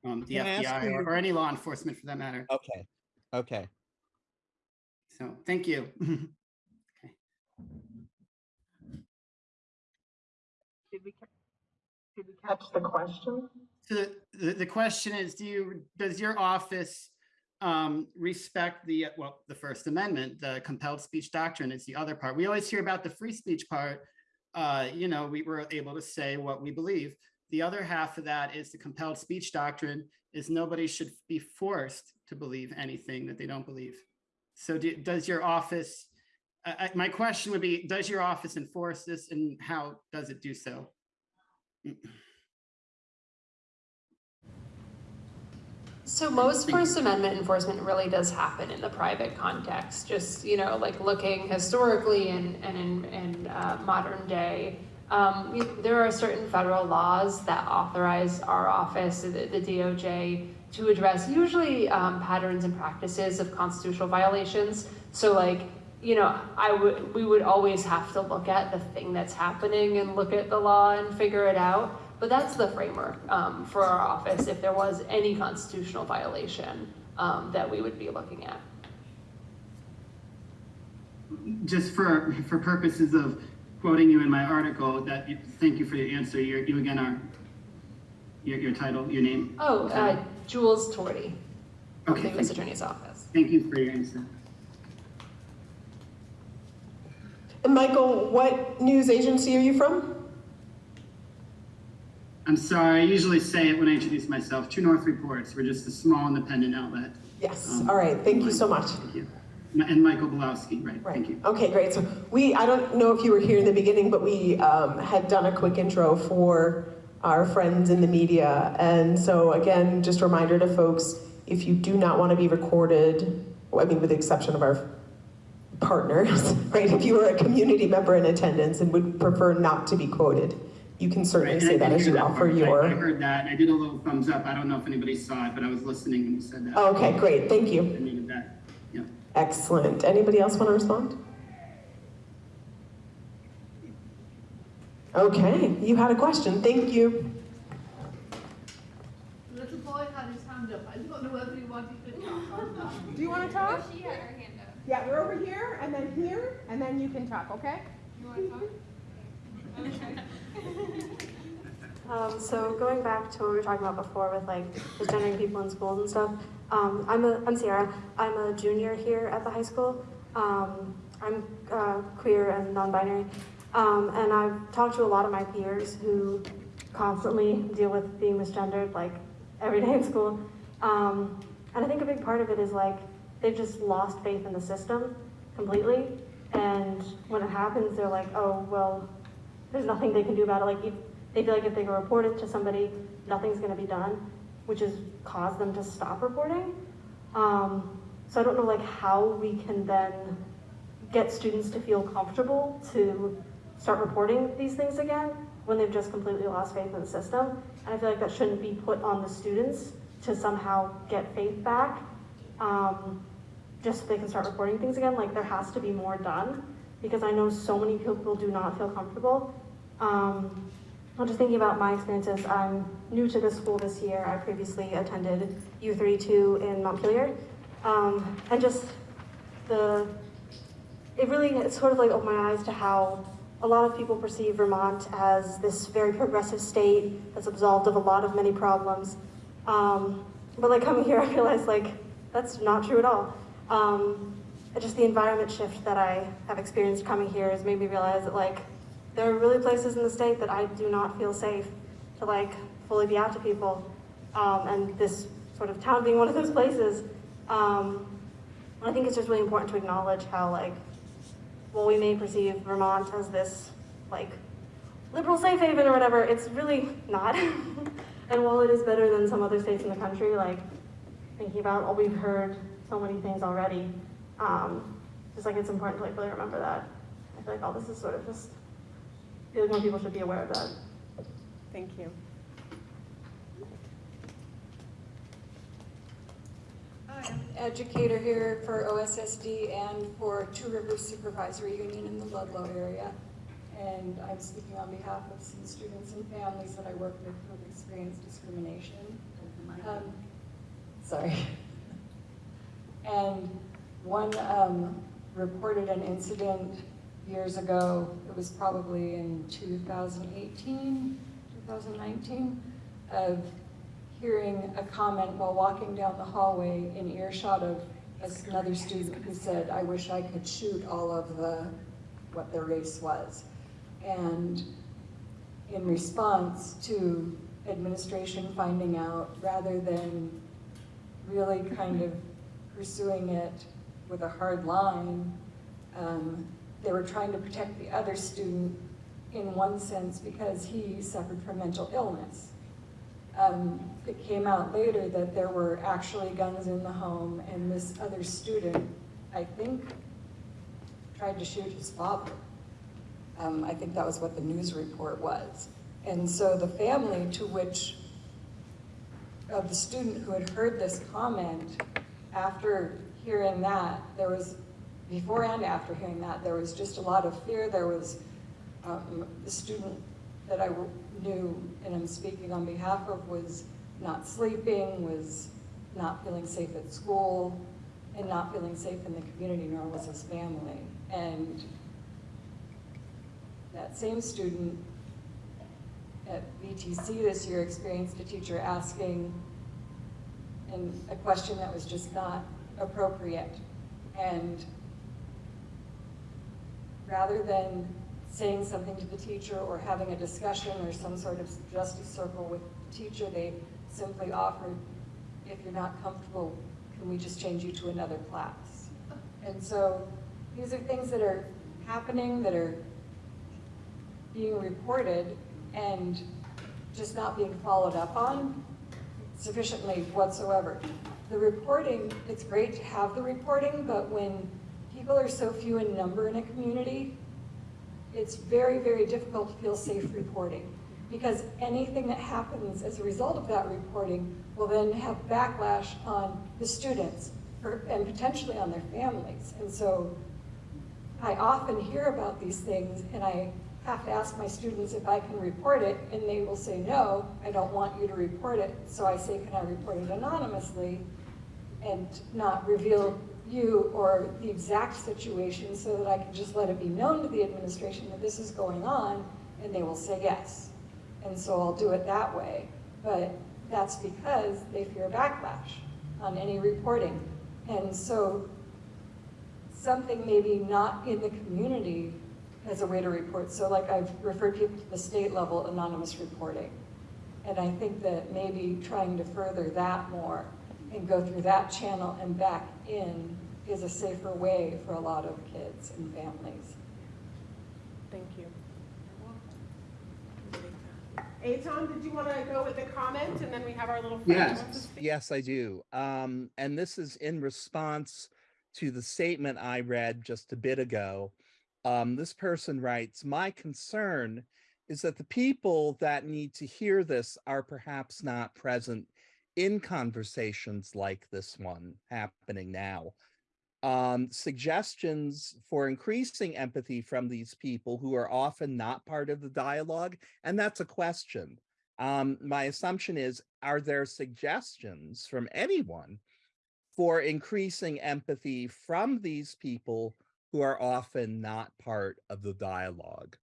Um, the Can FBI or, or any law enforcement for that matter. Okay, okay. So thank you. Did we, did we catch the question? So the, the, question is, do you, does your office um, respect the, well, the First Amendment, the compelled speech doctrine is the other part. We always hear about the free speech part. Uh, you know, we were able to say what we believe. The other half of that is the compelled speech doctrine is nobody should be forced to believe anything that they don't believe. So do, does your office, I- my question would be, does your office enforce this and how does it do so? So most First Amendment enforcement really does happen in the private context, just, you know, like looking historically and, and in, in uh, modern day. Um, there are certain federal laws that authorize our office, the, the DOJ, to address usually um, patterns and practices of constitutional violations. So like, you know, I would, we would always have to look at the thing that's happening and look at the law and figure it out. But that's the framework um, for our office if there was any constitutional violation um, that we would be looking at. just for, for purposes of quoting you in my article, that, you- thank you for your answer, you you again are, your, your title, your name? Oh, uh, Jules Torty, Okay, the U.S. Attorney's Office. Thank you for your answer. And Michael, what news agency are you from? I'm sorry, I usually say it when I introduce myself, True North Reports, we're just a small independent outlet. Yes, Um, all right, thank you so much. Thank you. And Michael Bielawski, right, Right. thank you. Okay, great. So we, I don't know if you were here in the beginning, but we um, had done a quick intro for our friends in the media. And so again, just a reminder to folks, if you do not want to be recorded, I mean, with the exception of our partners, right? If you are a community member in attendance and would prefer not to be quoted, you can certainly Right, I say that as you that offer part. I- I heard that, and I did a little thumbs up, I don't know if anybody saw it, but I was listening when you said that. Okay, great, thank you. I needed that, yeah. Excellent. Anybody else want to respond? Okay, you had a question. Thank you. The little boy had his hand up. I don't know whether he wanted to talk or. Do you want to talk? She had her hand up. Yeah, we're over here, and then here, and then you can talk, okay? You want to talk? Um, so going back to what we were talking about before with like misgendering people in schools and stuff, um, I'm a I'm Sierra. I'm a junior here at the high school. Um, I'm uh, queer and non-binary, um, and I've talked to a lot of my peers who constantly deal with being misgendered like every day in school. Um, and I think a big part of it is like, they've just lost faith in the system completely. And when it happens, they're like, oh, well, there's nothing they can do about it. Like, if, they feel like if they report it to somebody, nothing's gonna be done, which has caused them to stop reporting. Um, so I don't know like how we can then get students to feel comfortable to start reporting these things again when they've just completely lost faith in the system. And I feel like that shouldn't be put on the students to somehow get faith back, um, just so they can start reporting things again. Like there has to be more done because I know so many people do not feel comfortable. Um, I'm just thinking about my experiences. I'm new to this school this year. I previously attended U32 in Montpelier. Um, and just the, it really, it sort of like opened my eyes to how a lot of people perceive Vermont as this very progressive state that's absolved of a lot of many problems. Um, but like coming here, I realized like, that's not true at all. Um, just the environment shift that I have experienced coming here has made me realize that like, there are really places in the state that I do not feel safe to like fully be out to people. Um, and this sort of town being one of those places, um, I think it's just really important to acknowledge how like, while we may perceive Vermont as this like liberal safe haven or whatever, it's really not. and while it is better than some other states in the country, like thinking about all we've heard so many things already, um, just like it's important to like really remember that. I feel like all this is sort of just I feel like more people should be aware of that. Thank you. Hi, I'm an educator here for OSSD and for Two Rivers Supervisory Union in the Ludlow area. And I'm speaking on behalf of some students and families that I work with who have experienced discrimination. Um, sorry. And one um, reported an incident years ago, it was probably in 2018, 2019, of hearing a comment while walking down the hallway in earshot of another student who said, I wish I could shoot all of the, what their race was. And in response to administration finding out, rather than really kind of pursuing it with a hard line, um, they were trying to protect the other student in one sense because he suffered from mental illness. Um, it came out later that there were actually guns in the home and this other student, I think, tried to shoot his father. Um, I think that was what the news report was. And so the family to which, of the student who had heard this comment, after hearing that, there was before and after hearing that, there was just a lot of fear. There was um, the student that I knew and I'm speaking on behalf of was not sleeping, was not feeling safe at school, and not feeling safe in the community, nor was his family. And that same student at VTC this year experienced a teacher asking and a question that was just not appropriate. And rather than saying something to the teacher or having a discussion or some sort of justice circle with the teacher, they simply offered, if you're not comfortable, can we just change you to another class? And so these are things that are happening, that are being reported and just not being followed up on sufficiently whatsoever. The reporting, it's great to have the reporting, but when people are so few in number in a community, it's very, very difficult to feel safe reporting because anything that happens as a result of that reporting will then have backlash on the students and potentially on their families. And so I often hear about these things and I have to ask my students if I can report it and they will say, no, I don't want you to report it. So I say, can I report it anonymously and not reveal you or the exact situation so that I can just let it be known to the administration that this is going on and they will say yes. And so I'll do it that way. But that's because they fear backlash on any reporting. And so something maybe not in the community as a way to report. So like I've referred people to the state level anonymous reporting. And I think that maybe trying to further that more and go through that channel and back in is a safer way for a lot of kids and families. Thank you. Eitan, did you want to go with the comment and then we have our little friend who wants to speak? Yes, I do. Um, and this is in response to the statement I read just a bit ago. Um, this person writes, my concern is that the people that need to hear this are perhaps not present in conversations like this one happening now. Um, suggestions for increasing empathy from these people who are often not part of the dialogue, and that's a question. Um, my assumption is, are there suggestions from anyone for increasing empathy from these people who are often not part of the dialogue?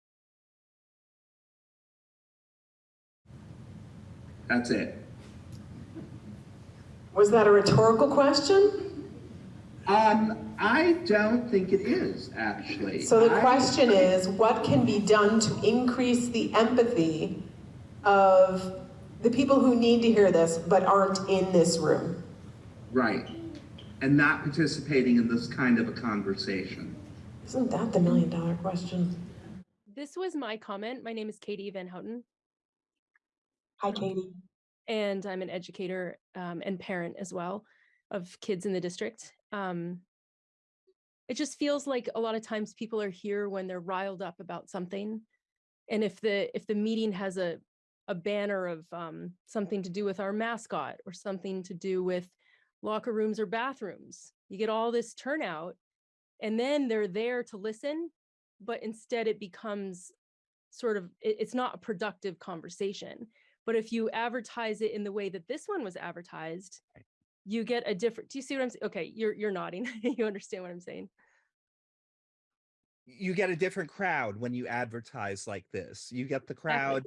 That's it. Was that a rhetorical question? Um, I don't think it is, actually. So the I- question is, what can be done to increase the empathy of the people who need to hear this but aren't in this room? Right. And not participating in this kind of a conversation. Isn't that the million dollar question? This was my comment. My name is Katie Van Houten. Hi, Katie. And I'm an educator um, and parent as well of kids in the district. Um, it just feels like a lot of times people are here when they're riled up about something. And if the if the meeting has a a banner of um, something to do with our mascot or something to do with locker rooms or bathrooms, you get all this turnout and then they're there to listen, but instead it becomes sort of, it- it's not a productive conversation. But if you advertise it in the way that this one was advertised, you get a different, do you see what I'm saying? Okay, you're, you're nodding. You understand what I'm saying? you get a different crowd when you advertise like this. You get the crowd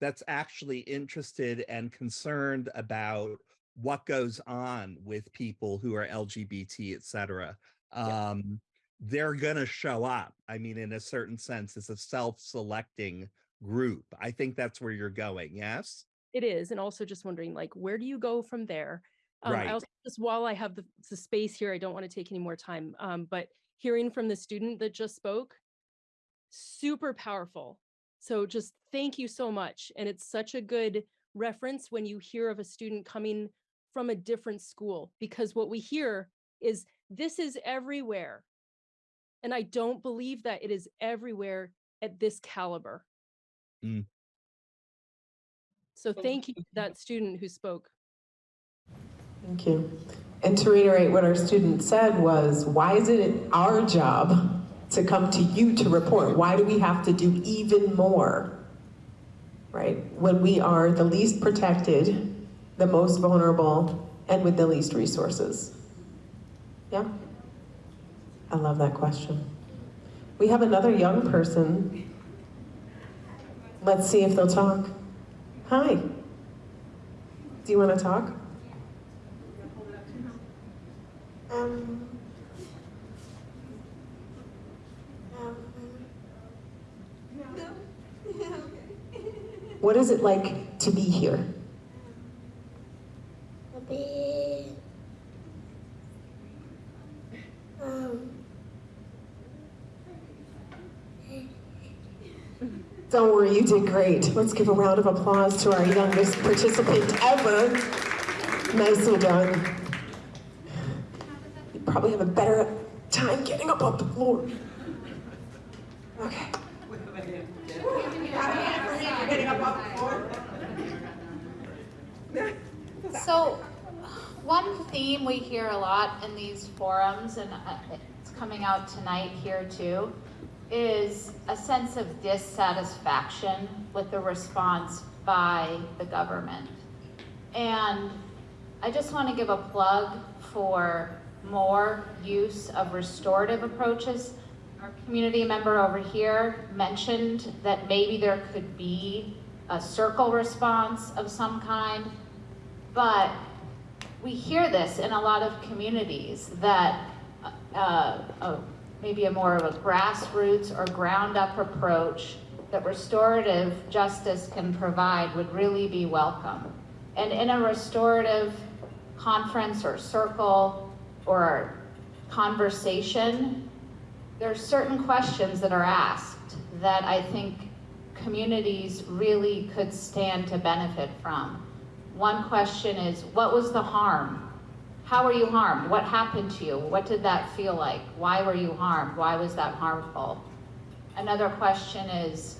that's actually interested and concerned about what goes on with people who are LGBT, et cetera. Um, they're gonna show up. I mean, in a certain sense, it's a self-selecting group. I think that's where you're going, yes? It is, and also just wondering, like, where do you go from there? Um, Right. I also, just while I have the, the space here, I don't want to take any more time, um, but hearing from the student that just spoke, super powerful. So just thank you so much. And it's such a good reference when you hear of a student coming from a different school, because what we hear is this is everywhere. And I don't believe that it is everywhere at this caliber. Mm. So thank you to that student who spoke. Thank you. And to reiterate what our student said was, why is it our job to come to you to report? Why do we have to do even more? Right? When we are the least protected, the most vulnerable, and with the least resources. Yeah? I love that question. We have another young person. Let's see if they'll talk. Hi. Do you want to talk? Um, What is it like to be here? Um, Don't worry, you did great. Let's give a round of applause to our youngest participant ever. Nicely done. You probably have a better time getting up off the floor. Okay. So, one theme we hear a lot in these forums, and uh, it's coming out tonight here too, is a sense of dissatisfaction with the response by the government. And I just want to give a plug for more use of restorative approaches. Our community member over here mentioned that maybe there could be a circle response of some kind. But we hear this in a lot of communities that uh, uh, maybe a more of a grassroots or ground up approach that restorative justice can provide would really be welcome. And in a restorative conference or circle or conversation, there are certain questions that are asked that I think communities really could stand to benefit from. One question is, what was the harm? How were you harmed? What happened to you? What did that feel like? Why were you harmed? Why was that harmful? Another question is,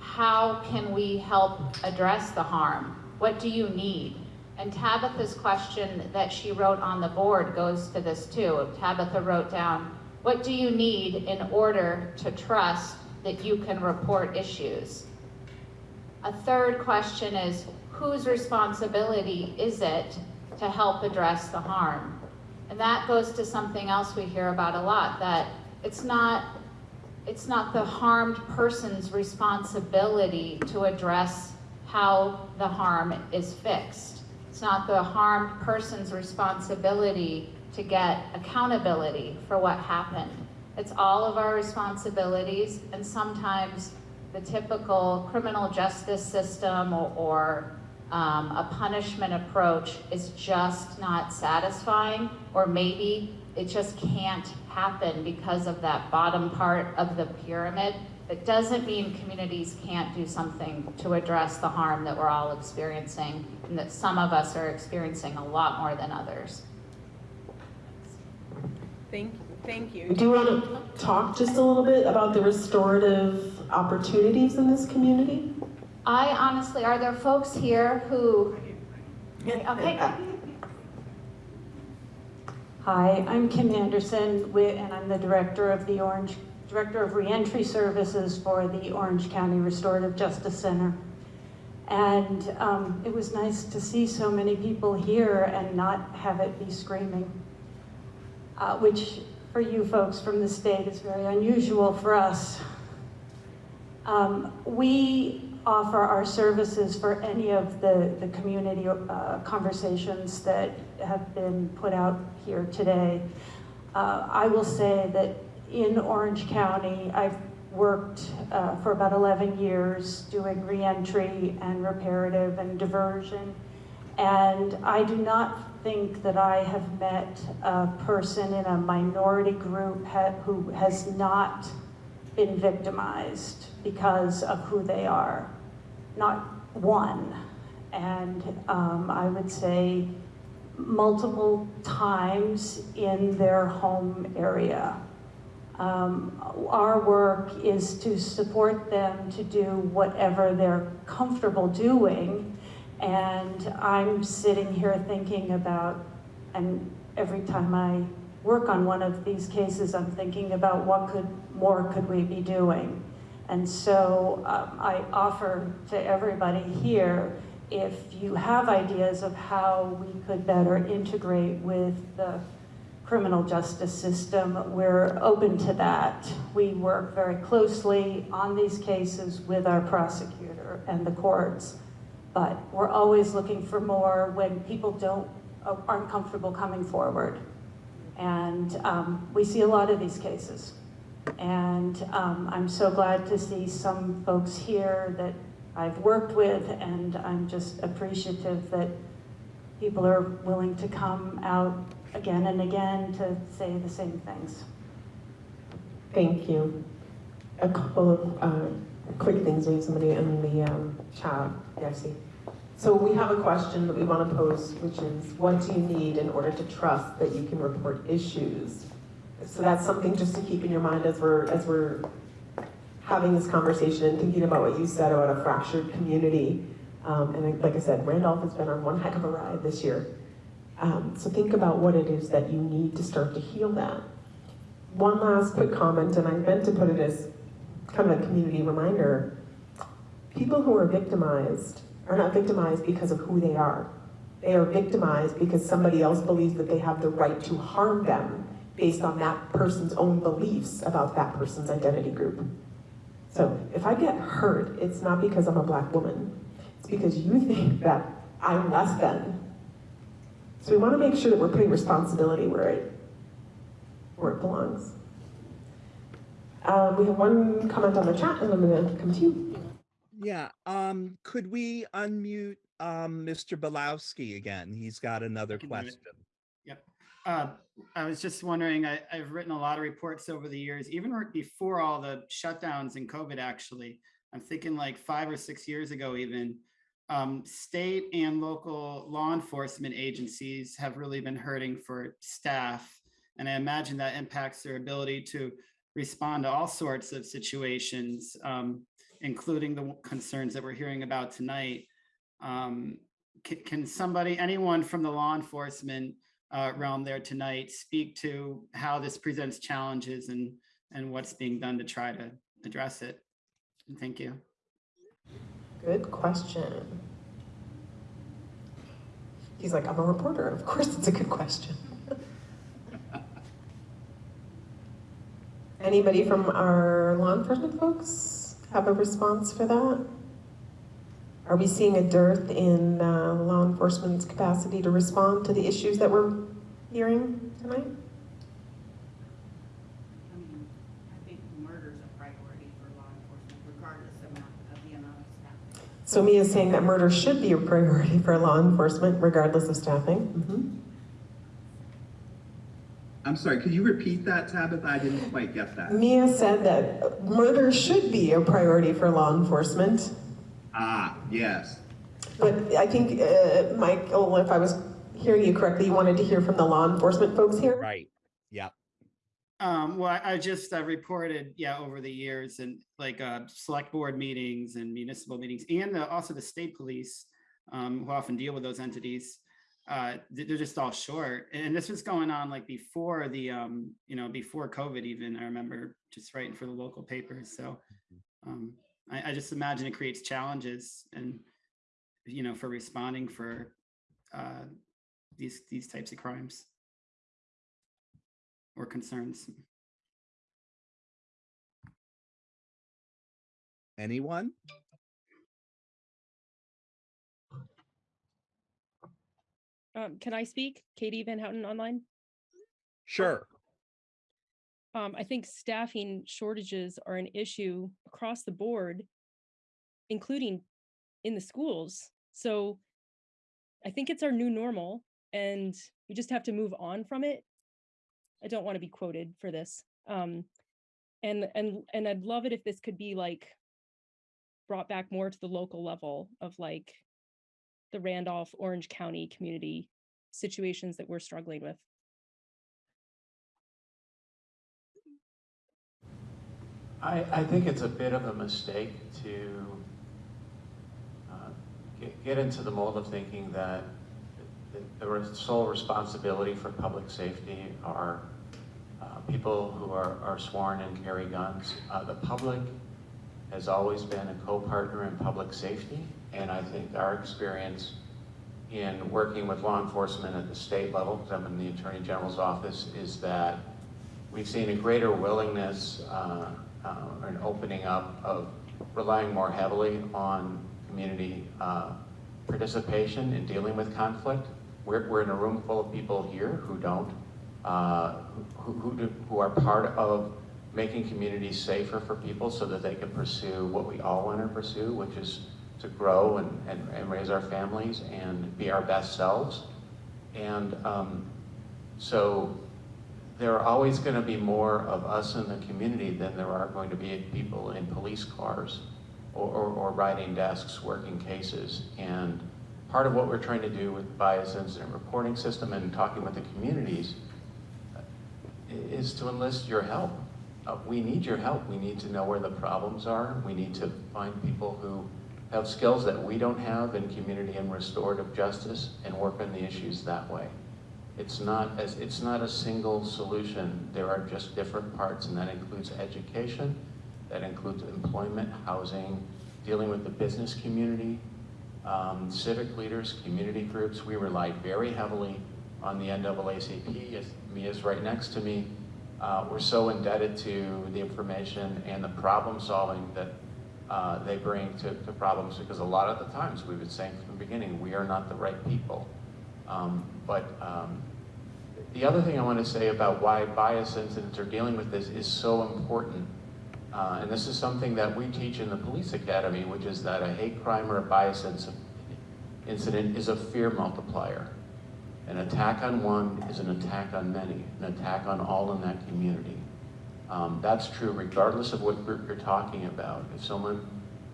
how can we help address the harm? What do you need? And Tabitha's question that she wrote on the board goes to this too. Tabitha wrote down, what do you need in order to trust that you can report issues? A third question is, whose responsibility is it to help address the harm? And that goes to something else we hear about a lot, that it's not, it's not the harmed person's responsibility to address how the harm is fixed. It's not the harmed person's responsibility to get accountability for what happened. It's all of our responsibilities, and sometimes the typical criminal justice system or, or um, a punishment approach is just not satisfying, or maybe it just can't happen because of that bottom part of the pyramid. It doesn't mean communities can't do something to address the harm that we're all experiencing, and that some of us are experiencing a lot more than others. Thank, you. thank you. Do you want to talk just a little bit about the restorative opportunities in this community? I honestly, are there folks here who, okay, Hi, I'm Kim Anderson, wi- and I'm the director of the Orange, Director of Reentry Services for the Orange County Restorative Justice Center. And um, it was nice to see so many people here and not have it be screaming, uh, which for you folks from the state is very unusual for us. Um, we offer our services for any of the, the community uh, conversations that have been put out here today. Uh, I will say that in Orange County, I've worked uh, for about 11 years doing reentry and reparative and diversion. And I do not think that I have met a person in a minority group ha who has not been victimized because of who they are. Not one. And um, I would say multiple times in their home area. Um, our work is to support them to do whatever they're comfortable doing. And I'm sitting here thinking about, and every time I work on one of these cases, I'm thinking about what could more could we be doing. And so um, I offer to everybody here, if you have ideas of how we could better integrate with the criminal justice system, we're open to that. We work very closely on these cases with our prosecutor and the courts, but we're always looking for more when people don't, aren't comfortable coming forward. And um, we see a lot of these cases. And um, I'm so glad to see some folks here that I've worked with, and I'm just appreciative that people are willing to come out again and again to say the same things. Thank you. A couple of uh, quick things, we have somebody in the um, chat, Darcy. So we have a question that we want to pose, which is, what do you need in order to trust that you can report issues? So that's something just to keep in your mind as we're, as we're having this conversation and thinking about what you said about a fractured community. Um, and like I said, Randolph has been on one heck of a ride this year. Um, so think about what it is that you need to start to heal that. One last quick comment, and I meant to put it as kind of a community reminder. People who are victimized are not victimized because of who they are. They are victimized because somebody else believes that they have the right to harm them based on that person's own beliefs about that person's identity group. So if I get hurt, it's not because I'm a black woman. It's because you think that I'm less than. So we want to make sure that we're putting responsibility where it, where it belongs. Um, we have one comment on the chat, and I'm going to come to you. Yeah, um, could we unmute um, Mr. Bielawski again. He's got another can do question. Uh, I was just wondering, I, I've written a lot of reports over the years, even before all the shutdowns and COVID, actually. I'm thinking like five or six years ago, even. Um, state and local law enforcement agencies have really been hurting for staff. And I imagine that impacts their ability to respond to all sorts of situations, um, including the concerns that we're hearing about tonight. Um, can, can somebody, anyone from the law enforcement uh, realm there tonight speak to how this presents challenges and, and what's being done to try to address it? And Thank you. Good question. He's like, I'm a reporter. Of course, it's a good question. Anybody from our law enforcement folks have a response for that? Are we seeing a dearth in uh, law enforcement's capacity to respond to the issues that we're hearing tonight? I mean, I think murder's a priority for law enforcement regardless of amount- of the amount of staff. So Mia's saying that murder should be a priority for law enforcement regardless of staffing. Mhm. I'm sorry, could you repeat that, Tabitha? I didn't quite get that. Mia said that murder should be a priority for law enforcement. Ah, yes. But I think, uh, Michael, if I was hearing you correctly, you wanted to hear from the law enforcement folks here? Right. Yep. Um, well, I I just uh, reported, yeah, over the years and like uh, select board meetings and municipal meetings and the- also the state police um, who often deal with those entities. Uh, they- they're just all short. And this was going on like before the, um, you know, before COVID even, I remember just writing for the local papers. So um, I, I just imagine it creates challenges and, you know, for responding for uh, these, these types of crimes or concerns. Anyone? Um, can I speak? Katie Van Houten online? Sure. Um, I think staffing shortages are an issue across the board, including in the schools. So I think it's our new normal and we just have to move on from it. I don't want to be quoted for this. Um, and and and I'd love it if this could be like brought back more to the local level of like the Randolph, Orange County community situations that we're struggling with. I, I think it's a bit of a mistake to uh, get, get into the mold of thinking that the, sole responsibility for public safety are uh, people who are, are sworn and carry guns. Uh, the public has always been a co-partner in public safety, and I think our experience in working with law enforcement at the state level, because I'm in the Attorney General's office, is that we've seen a greater willingness uh, uh, an opening up of relying more heavily on community uh, participation in dealing with conflict. We're, we're in a room full of people here who don't, uh, who, who, do, who are part of making communities safer for people so that they can pursue what we all want to pursue, which is to grow and, and, and raise our families and be our best selves. And um, so there are always going to be more of us in the community than there are going to be people in police cars or, or, or writing desks working cases. And part of what we're trying to do with bias incident reporting system and talking with the communities is to enlist your help. Uh, we need your help. We need to know where the problems are. We need to find people who have skills that we don't have in community and restorative justice and work on the issues that way. It's not as it's not a single solution. There are just different parts, and that includes education, that includes employment, housing, dealing with the business community, um, civic leaders, community groups. We rely very heavily on the NAACP. As Mia's right next to me. Uh, we're so indebted to the information and the problem solving that uh, they bring to, to problems because a lot of the times we've been saying from the beginning, we are not the right people. Um, but um, the other thing I want to say about why bias incidents are dealing with this is so important, uh, and this is something that we teach in the police academy, which is that a hate crime or a bias incident is a fear multiplier. An attack on one is an attack on many, an attack on all in that community. Um, that's true regardless of what group you're talking about. If someone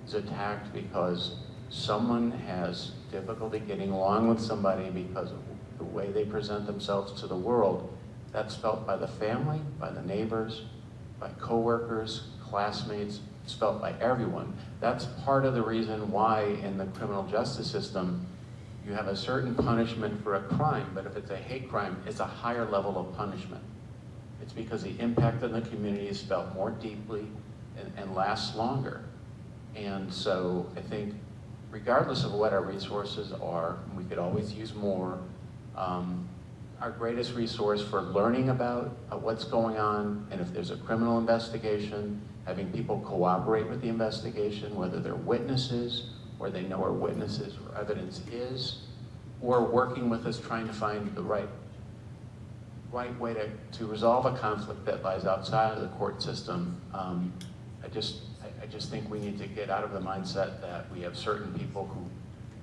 is attacked because someone has difficulty getting along with somebody because of the way they present themselves to the world, that's felt by the family, by the neighbors, by coworkers, classmates, it's felt by everyone. That's part of the reason why in the criminal justice system, you have a certain punishment for a crime, but if it's a hate crime, it's a higher level of punishment. It's because the impact on the community is felt more deeply and, and lasts longer. And so I think regardless of what our resources are, we could always use more, um, our greatest resource for learning about uh, what's going on, and if there's a criminal investigation, having people cooperate with the investigation, whether they're witnesses, or they know where witnesses or evidence is, or working with us trying to find the right right way to, to resolve a conflict that lies outside of the court system. Um, I just I, I just think we need to get out of the mindset that we have certain people who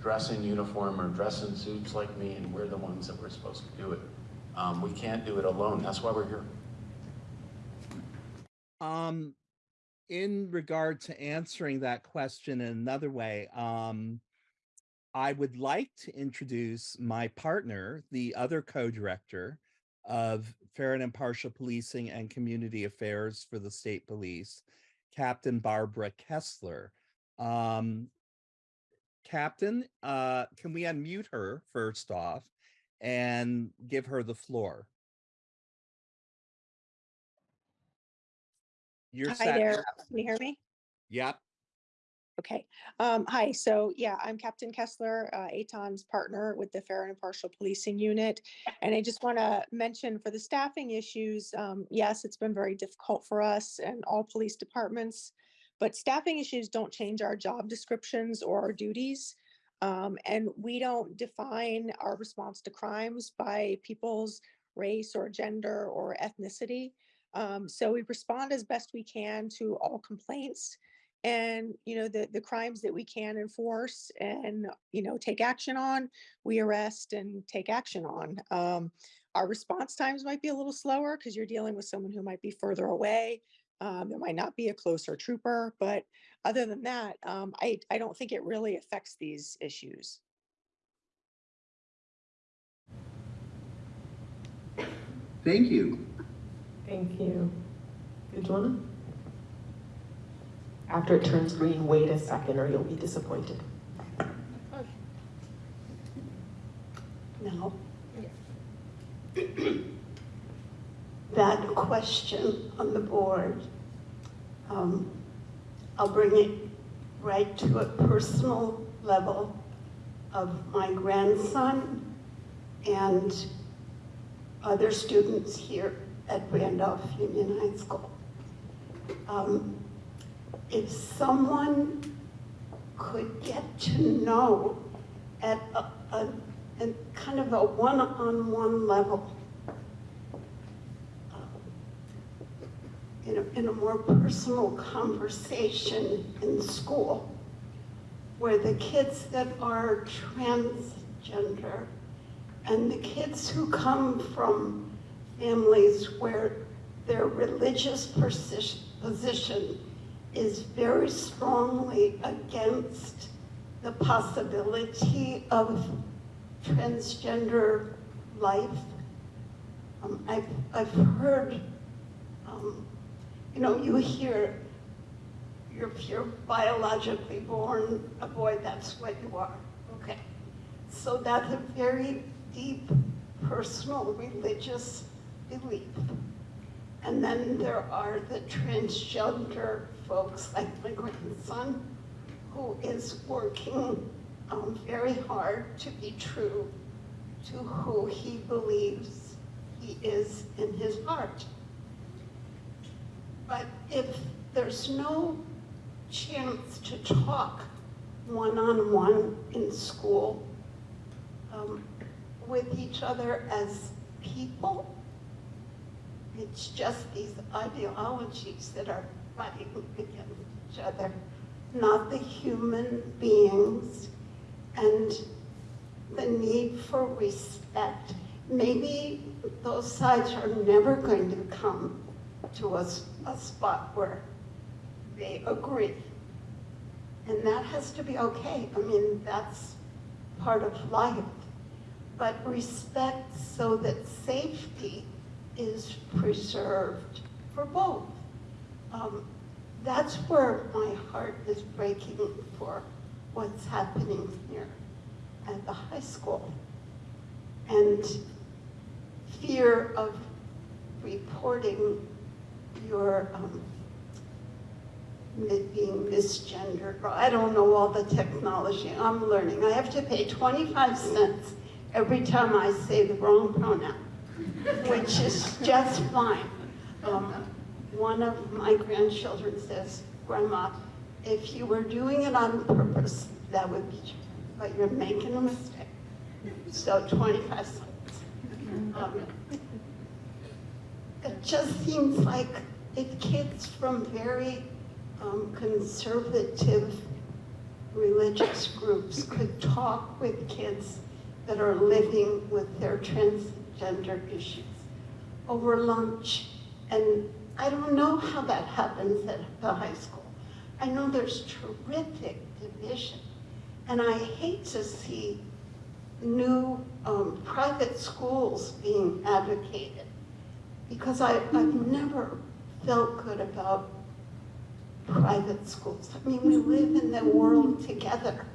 dress in uniform or dress in suits like me and we're the ones that we're supposed to do it. Um, we can't do it alone. That's why we're here. Um, in regard to answering that question in another way, um, I would like to introduce my partner, the other co-director of Fair and Impartial Policing and Community Affairs for the State Police, Captain Barbara Kessler. Um, Captain, uh, can we unmute her first off and give her the floor? You're Hi set. there. Can you hear me? Yep. Okay. Um, hi. So yeah, I'm Captain Kessler, uh, Eitan's partner with the Fair and Impartial Policing Unit. And I just want to mention for the staffing issues, um, yes, it's been very difficult for us and all police departments, but staffing issues don't change our job descriptions or our duties. Um, and we don't define our response to crimes by people's race or gender or ethnicity. Um, so we respond as best we can to all complaints and you know the the crimes that we can enforce and you know take action on we arrest and take action on. Um, our response times might be a little slower because you're dealing with someone who might be further away. Um, there might not be a closer trooper but other than that um, I, I don't think it really affects these issues. Thank you. Thank you. Good one. After it turns green, wait a second or you'll be disappointed. No. That question on the board, um, I'll bring it right to a personal level of my grandson and other students here at Randolph Union High School. Um, if someone could get to know at a, a, a kind of a one-on-one level, uh, in, a, in a more personal conversation in school, where the kids that are transgender and the kids who come from families where their religious position is very strongly against the possibility of transgender life. Um, I've, I've heard, um, you know, you hear you're, you're biologically born a boy, that's what you are. Okay. So that's a very deep personal religious belief. And then there are the transgender folks like my grandson, who is working um, very hard to be true to who he believes he is in his heart. But if there's no chance to talk one-on-one -on -one in school um, with each other as people, it's just these ideologies that are fighting against each other, not the human beings. And the need for respect. Maybe those sides are never going to come to a spot where they agree. And that has to be okay. I mean, that's part of life. But respect so that safety is preserved for both. Um, that's where my heart is breaking for what's happening here at the high school. And fear of reporting your um, being misgendered, I don't know all the technology, I'm learning. I have to pay 25 cents every time I say the wrong pronoun, which is just fine. Um, one of my grandchildren says, Grandma, if you were doing it on purpose, that would be, true, but you're making a mistake. So 25 cents. Um, It just seems like if kids from very um, conservative religious groups could talk with kids that are living with their transgender issues over lunch. And I don't know how that happens at the high school. I know there's terrific division. And I hate to see new um, private schools being advocated because I, I've never felt good about private schools. I mean, we live in the world together.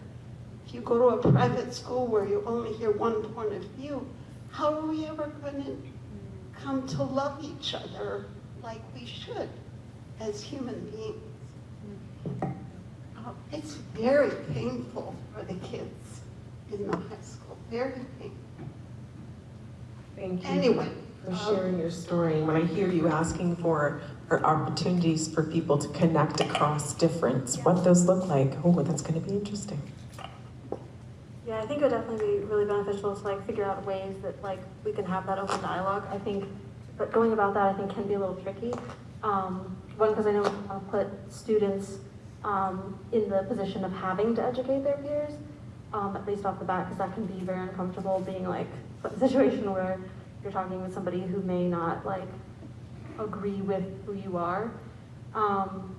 If you go to a private school where you only hear one point of view, how are we ever going to come to love each other like we should as human beings? Uh, It's very painful for the kids in the high school, very painful. Thank you Anyway, for um, sharing your story. When I hear you asking for, for opportunities for people to connect across difference, what those look like, oh, that's going to be interesting. Yeah, I think it would definitely be really beneficial to like figure out ways that like we can have that open dialogue. I think, but going about that I think can be a little tricky. Um, one, because I know we want to put students um, in the position of having to educate their peers, um, at least off the bat, because that can be very uncomfortable being like a situation where you're talking with somebody who may not like agree with who you are. Um,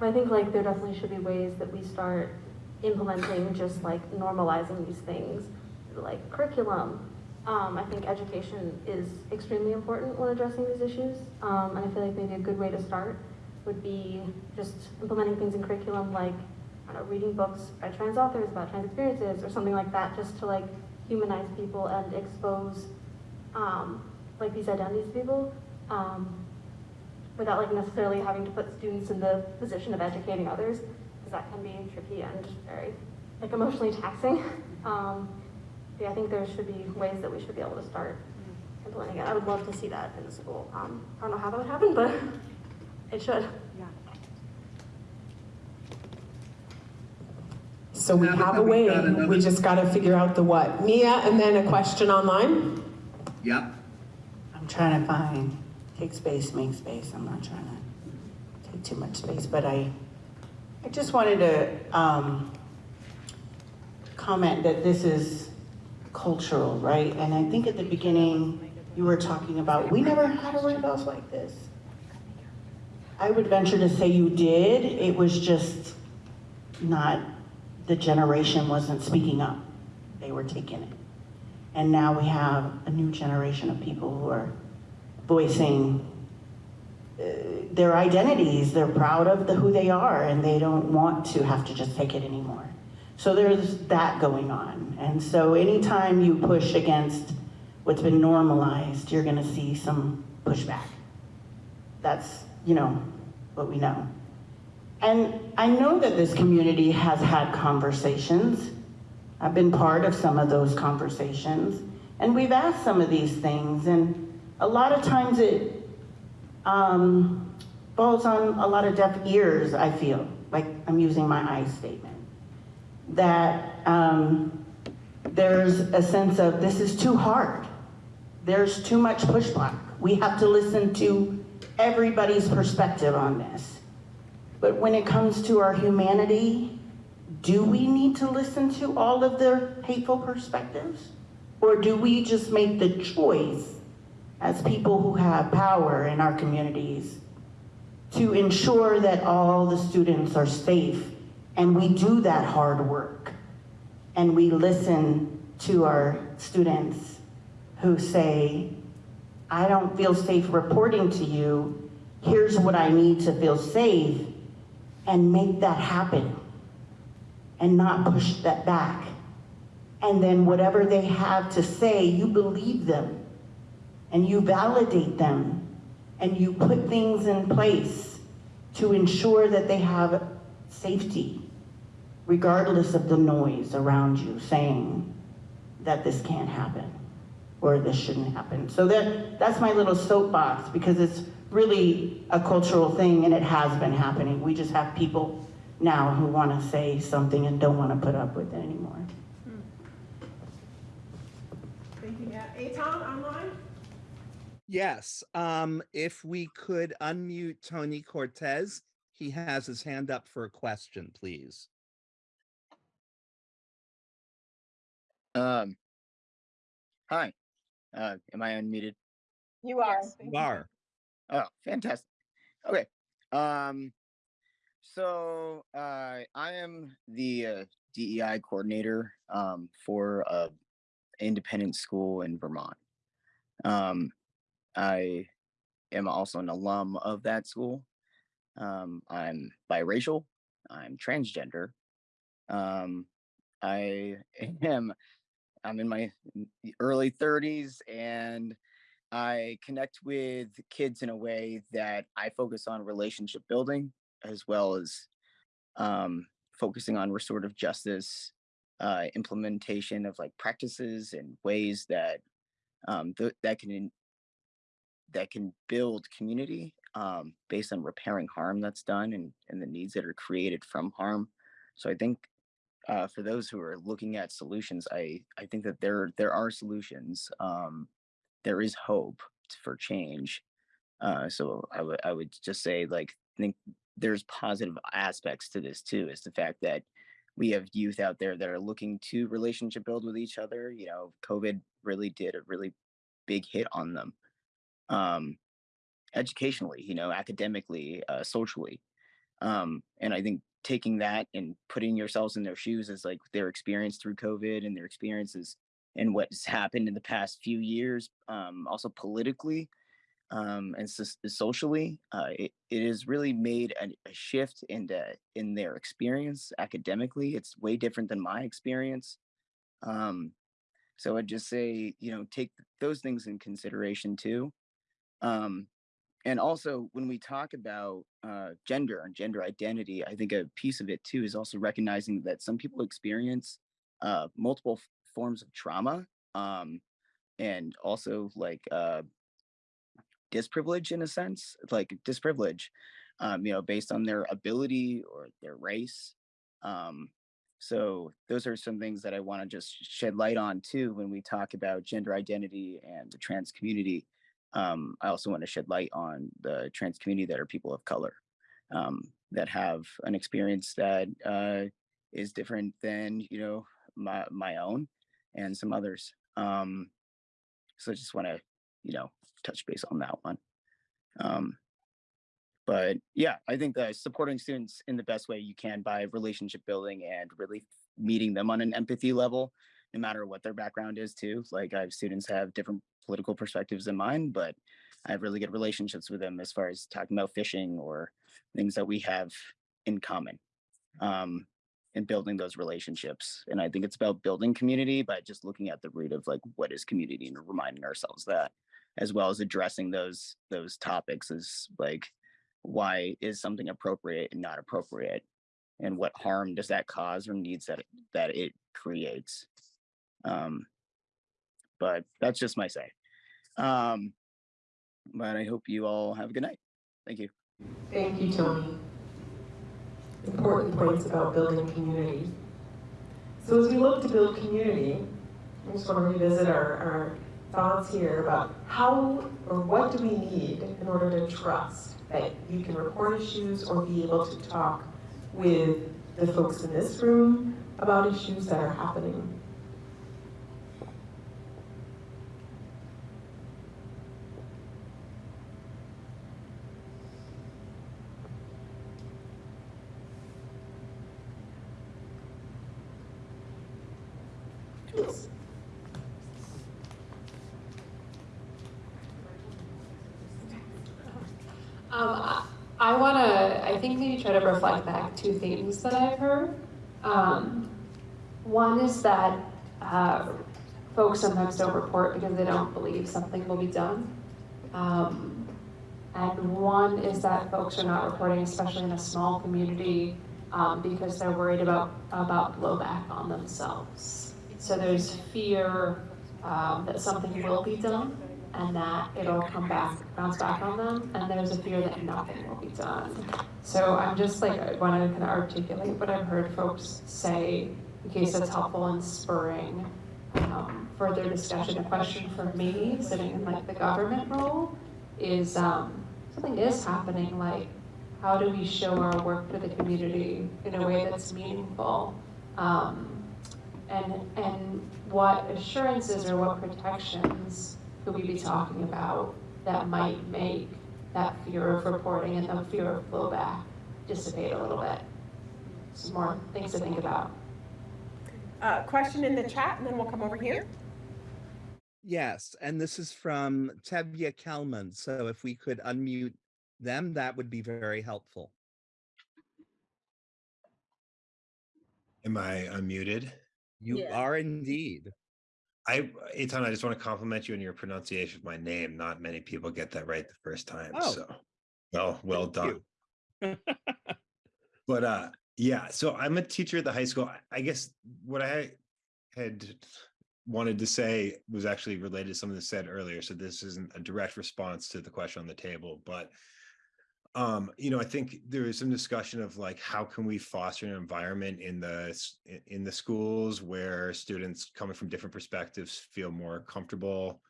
but I think like there definitely should be ways that we start implementing just like normalizing these things, like curriculum. Um, I think education is extremely important when addressing these issues. Um, and I feel like maybe a good way to start would be just implementing things in curriculum like, know, reading books by trans authors about trans experiences or something like that, just to like humanize people and expose um, like these identities to people. Um, without like necessarily having to put students in the position of educating others, because that can be tricky and very like emotionally taxing. Um, yeah, I think there should be ways that we should be able to start implementing it. I would love to see that in the school. Um, I don't know how that would happen, but it should. Yeah. So we have a way, we just got to figure out the what. Mia, and then a question online? Yep. I'm trying to find, take space, make space. I'm not trying to take too much space, but I, I just wanted to um, comment that this is cultural, right? And I think at the beginning, you were talking about, we never had a bus like this. I would venture to say you did. It was just not, the generation wasn't speaking up. They were taking it. And now we have a new generation of people who are voicing their identities. They're proud of the, who they are and they don't want to have to just take it anymore. So there's that going on. And so anytime you push against what's been normalized, you're gonna see some pushback. That's, you know, what we know. And I know that this community has had conversations. I've been part of some of those conversations. And we've asked some of these things. And a lot of times it um, falls on a lot of deaf ears, I feel. Like I'm using my I statement. That um, there's a sense of this is too hard. There's too much pushback. We have to listen to everybody's perspective on this. But when it comes to our humanity, do we need to listen to all of their hateful perspectives? Or do we just make the choice as people who have power in our communities to ensure that all the students are safe. And we do that hard work. And we listen to our students who say, I don't feel safe reporting to you. Here's what I need to feel safe. And make that happen. And not push that back. And then whatever they have to say, you believe them and you validate them and you put things in place to ensure that they have safety, regardless of the noise around you saying that this can't happen or this shouldn't happen. So that, that's my little soapbox because it's really a cultural thing and it has been happening. We just have people now who want to say something and don't want to put up with it anymore. Hmm. Thank you, Matt. Eitan, online? Yes, um, if we could unmute Tony Cortez, he has his hand up for a question, please. Um, hi, uh, am I unmuted? You are. You are. Oh, fantastic. Okay. Um, so uh, I am the uh, DEI coordinator um, for a independent school in Vermont. Um, I am also an alum of that school. Um, I'm biracial. I'm transgender. Um, I am. I'm in my early 30s, and I connect with kids in a way that I focus on relationship building as well as um, focusing on restorative justice uh, implementation of like practices and ways that um, th- that can that can build community um, based on repairing harm that's done and, and the needs that are created from harm. So I think uh, for those who are looking at solutions, I I think that there there are solutions. Um, there is hope for change. Uh, so I would I would just say like I think there's positive aspects to this too. Is the fact that we have youth out there that are looking to relationship build with each other. You know, COVID really did a really big hit on them, um, educationally, you know, academically, uh, socially, um, and I think taking that and putting yourselves in their shoes as like their experience through COVID and their experiences and what's happened in the past few years, um, also politically um, and so- socially, uh, it, it has really made a, a shift in the, in their experience academically. It's way different than my experience. Um, so I'd just say, you know, take those things in consideration too. Um, and also, when we talk about uh, gender and gender identity, I think a piece of it too is also recognizing that some people experience uh, multiple forms of trauma um, and also like uh, disprivilege in a sense, like disprivilege, um, you know, based on their ability or their race. Um, so those are some things that I want to just shed light on too when we talk about gender identity and the trans community. Um, I also want to shed light on the trans community that are people of color um, that have an experience that uh, is different than you know my my own and some others. Um, so I just want to you know touch base on that one. Um, but yeah, I think that supporting students in the best way you can by relationship building and really meeting them on an empathy level, no matter what their background is too. Like I have students have different political perspectives in mind, but I have really good relationships with them as far as talking about fishing or things that we have in common. Um, and building those relationships. And I think it's about building community by just looking at the root of like what is community and reminding ourselves that, as well as addressing those those topics is like why is something appropriate and not appropriate, and what harm does that cause or needs that it, that it creates. Um, but that's just my say. Um, but I hope you all have a good night. Thank you. Thank you, Tony. Important points about building community. So as we look to build community, I just want to revisit our, our thoughts here about how or what do we need in order to trust that you can report issues or be able to talk with the folks in this room about issues that are happening. Um, I- I want to, I think maybe try to reflect back two themes that I've heard. Um, one is that uh, folks sometimes don't report because they don't believe something will be done. Um, and one is that folks are not reporting, especially in a small community, um, because they're worried about, about blowback on themselves. So there's fear um, that something will be done and that it'll come back, bounce back on them, and there's a fear that nothing will be done. So I'm just like, I want to kind of articulate what I've heard folks say, in case it's helpful in spurring um, further discussion. A question for me, sitting in like the government role, is um, something is happening, like how do we show our work to the community in a way that's meaningful? Um, and, and what assurances or what protections could we be talking about that might make that fear of reporting and the fear of blowback dissipate a little bit? Some more things to think about. Uh, question in the chat, and then we'll come over here. Yes, and this is from Tevye Kelman. So if we could unmute them, that would be very helpful. Am I unmuted? You are indeed. I, Eitan, I just want to compliment you on your pronunciation of my name. Not many people get that right the first time. Oh. So, well, well done. But uh, yeah, so I'm a teacher at the high school. I- I guess what I had wanted to say was actually related to something that said earlier. So this isn't a direct response to the question on the table, but um, you know, I think there is some discussion of like how can we foster an environment in the in the schools where students coming from different perspectives feel more comfortable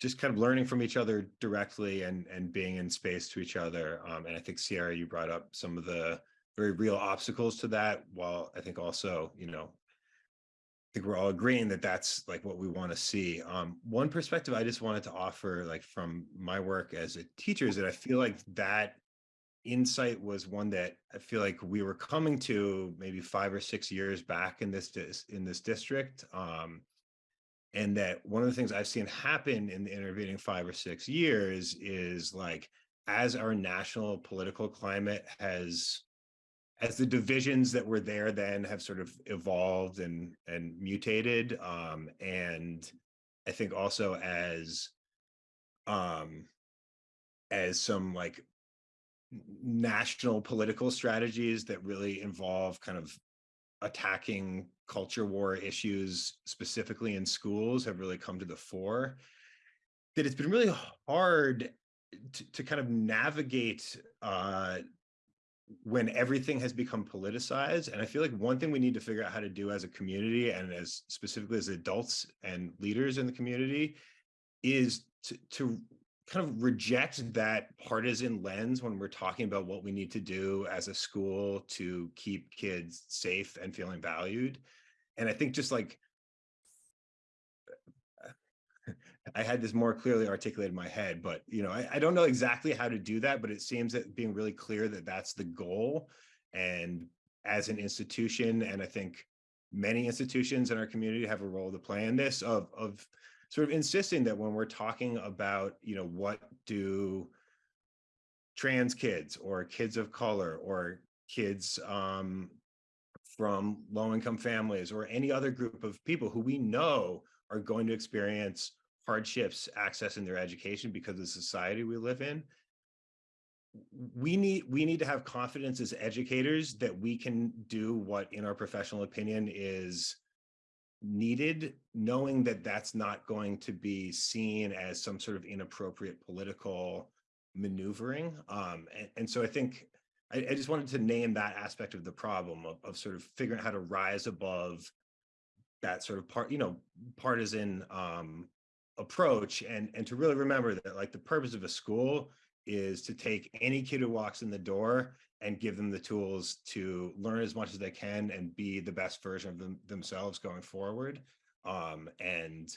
just kind of learning from each other directly and and being in space to each other um, and i think sierra you brought up some of the very real obstacles to that while i think also you know I think we're all agreeing that that's like what we want to see. Um, one perspective I just wanted to offer, like from my work as a teacher, is that I feel like that insight was one that I feel like we were coming to maybe five or six years back in this in this district, um, and that one of the things I've seen happen in the intervening five or six years is like as our national political climate has as the divisions that were there then have sort of evolved and and mutated um and i think also as um as some like national political strategies that really involve kind of attacking culture war issues specifically in schools have really come to the fore that it's been really hard to, to kind of navigate uh when everything has become politicized and i feel like one thing we need to figure out how to do as a community and as specifically as adults and leaders in the community is to, to kind of reject that partisan lens when we're talking about what we need to do as a school to keep kids safe and feeling valued. And i think just like I had this more clearly articulated in my head, but you know, I, I don't know exactly how to do that, but it seems that being really clear that that's the goal. And as an institution, and I think many institutions in our community have a role to play in this of, of sort of insisting that when we're talking about, you know, what do trans kids or kids of color or kids um, from low income families or any other group of people who we know are going to experience hardships accessing their education because of the society we live in. We need we need to have confidence as educators that we can do what in our professional opinion is needed knowing that that's not going to be seen as some sort of inappropriate political maneuvering um and, and so i think I, I just wanted to name that aspect of the problem of, of sort of figuring out how to rise above that sort of part you know partisan um approach and and to really remember that like the purpose of a school is to take any kid who walks in the door and give them the tools to learn as much as they can and be the best version of them themselves going forward. Um, and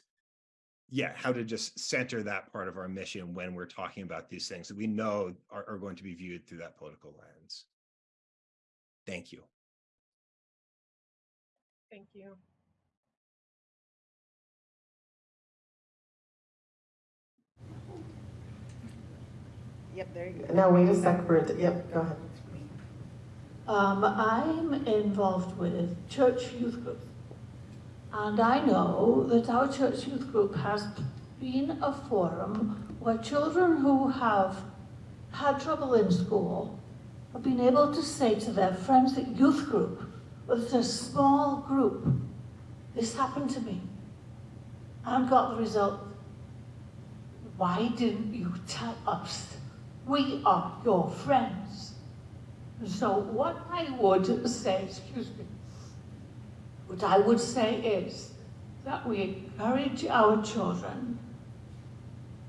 yeah, how to just center that part of our mission when we're talking about these things that we know are, are going to be viewed through that political lens. Thank you. Thank you. Yep, there you go. Now, wait a sec, Brenda. Yep, go ahead. Um, I'm involved with church youth group. And I know that our church youth group has been a forum where children who have had trouble in school have been able to say to their friends at youth group, well, it's a small group, this happened to me, and got the result. Why didn't you tell us? We are your friends. So what I would say, excuse me, what I would say is that we encourage our children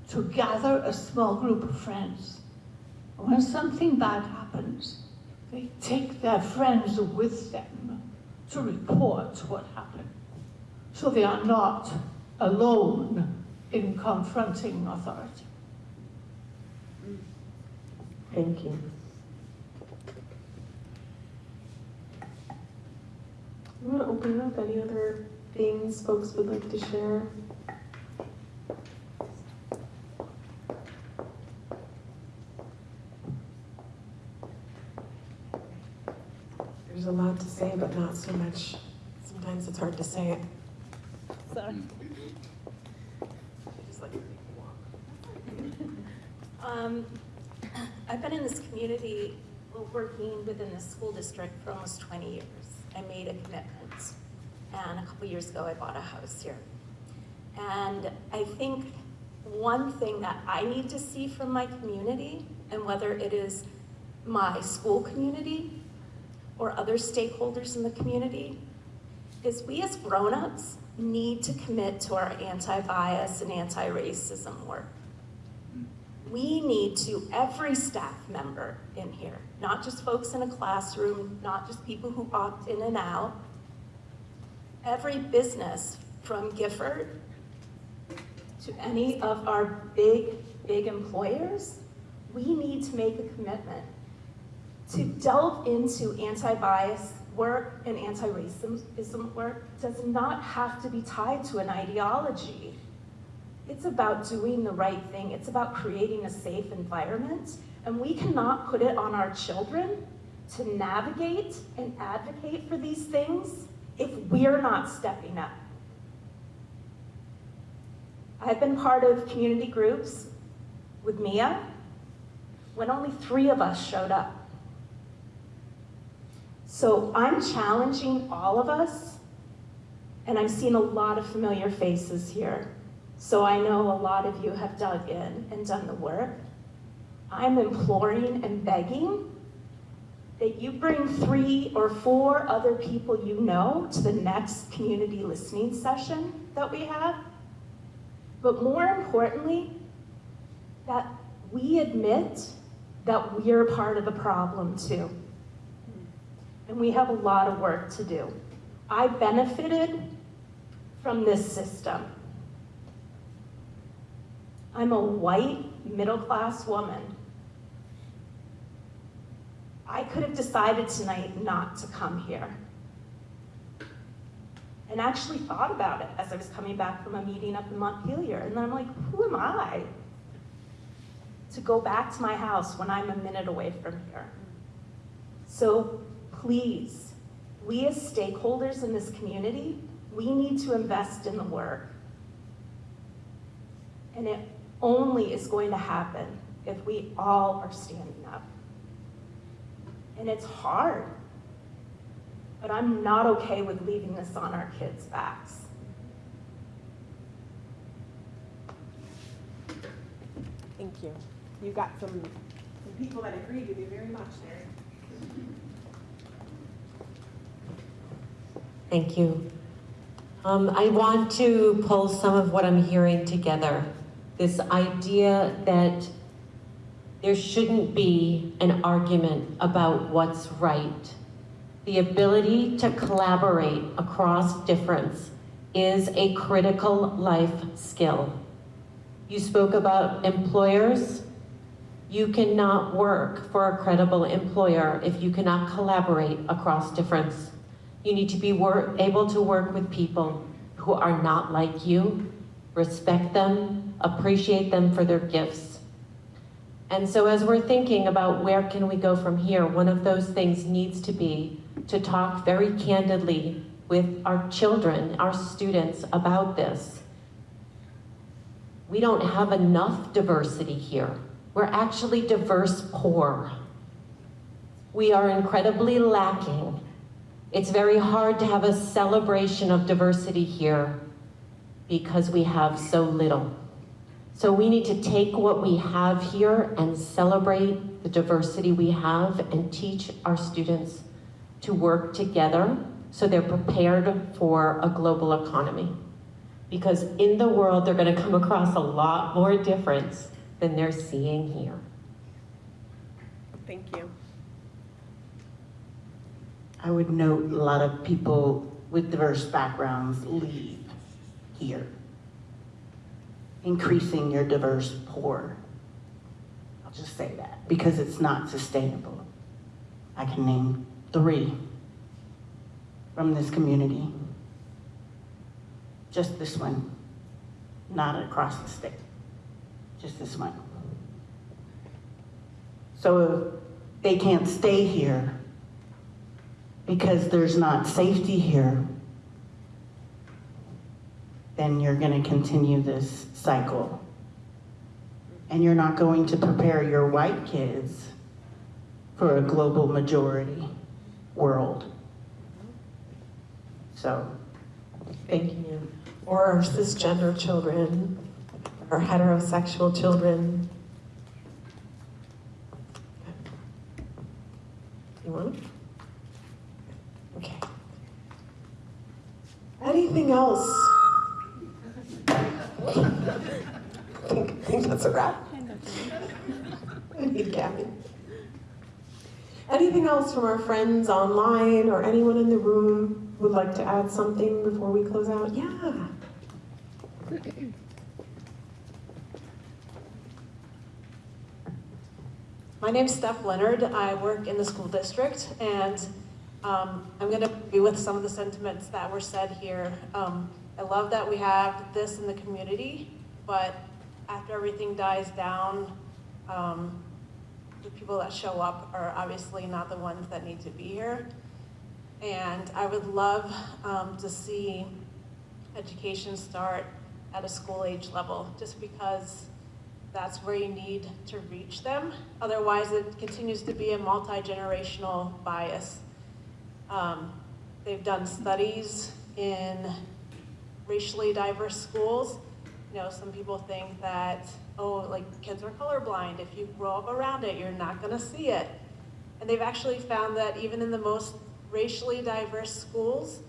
to gather a small group of friends. When something bad happens, they take their friends with them to report what happened. So they are not alone in confronting authority. Thank you. I'm gonna open up. Any other things folks would like to share? There's a lot to say, but not so much. Sometimes it's hard to say it. Sorry. Um, I've been in this community, working within the school district for almost 20 years. I made a commitment, and a couple years ago, I bought a house here. And I think one thing that I need to see from my community, and whether it is my school community or other stakeholders in the community, is we as grown-ups need to commit to our anti-bias and anti-racism work we need to, every staff member in here, not just folks in a classroom, not just people who opt in and out, every business from Gifford to any of our big, big employers, we need to make a commitment to delve into anti-bias work and anti-racism work does not have to be tied to an ideology. It's about doing the right thing. It's about creating a safe environment. And we cannot put it on our children to navigate and advocate for these things if we're not stepping up. I've been part of community groups with Mia when only three of us showed up. So I'm challenging all of us, and I'm seeing a lot of familiar faces here. So I know a lot of you have dug in and done the work. I'm imploring and begging that you bring three or four other people you know to the next community listening session that we have. But more importantly, that we admit that we're part of the problem too. And we have a lot of work to do. I benefited from this system. I'm a white, middle-class woman. I could have decided tonight not to come here. And actually thought about it as I was coming back from a meeting up in Montpelier. And then I'm like, who am I to go back to my house when I'm a minute away from here? So please, we as stakeholders in this community, we need to invest in the work. And it only is going to happen if we all are standing up. And it's hard, but I'm not okay with leaving this on our kids' backs. Thank you. You got some, some people that agree with you very much there. Thank you. Um, I want to pull some of what I'm hearing together. This idea that there shouldn't be an argument about what's right. The ability to collaborate across difference is a critical life skill. You spoke about employers. You cannot work for a credible employer if you cannot collaborate across difference. You need to be able to work with people who are not like you, respect them, appreciate them for their gifts. And so as we're thinking about where can we go from here, one of those things needs to be to talk very candidly with our children, our students about this. We don't have enough diversity here. We're actually diverse poor. We are incredibly lacking. It's very hard to have a celebration of diversity here because we have so little. So we need to take what we have here and celebrate the diversity we have and teach our students to work together so they're prepared for a global economy. Because in the world, they're gonna come across a lot more difference than they're seeing here. Thank you. I would note a lot of people with diverse backgrounds leave here. Increasing your diverse poor. I'll just say that because it's not sustainable. I can name three from this community. Just this one, not across the state, just this one. So they can't stay here because there's not safety here, then you're gonna continue this cycle. And you're not going to prepare your white kids for a global majority world. So, Thank you. Or our cisgender children, our heterosexual children. You want? Okay. Anything else? I think, that's a wrap. Anything else from our friends online or anyone in the room would like to add something before we close out? Yeah. My name's Steph Leonard. I work in the school district, and um, I'm going to be with some of the sentiments that were said here. Um, I love that we have this in the community, but after everything dies down, um, the people that show up are obviously not the ones that need to be here. And I would love um, to see education start at a school age level, just because that's where you need to reach them. Otherwise, it continues to be a multi-generational bias. Um, they've done studies in racially diverse schools. You know, some people think that, oh, like kids are colorblind. If you grow up around it, you're not gonna see it. And they've actually found that even in the most racially diverse schools,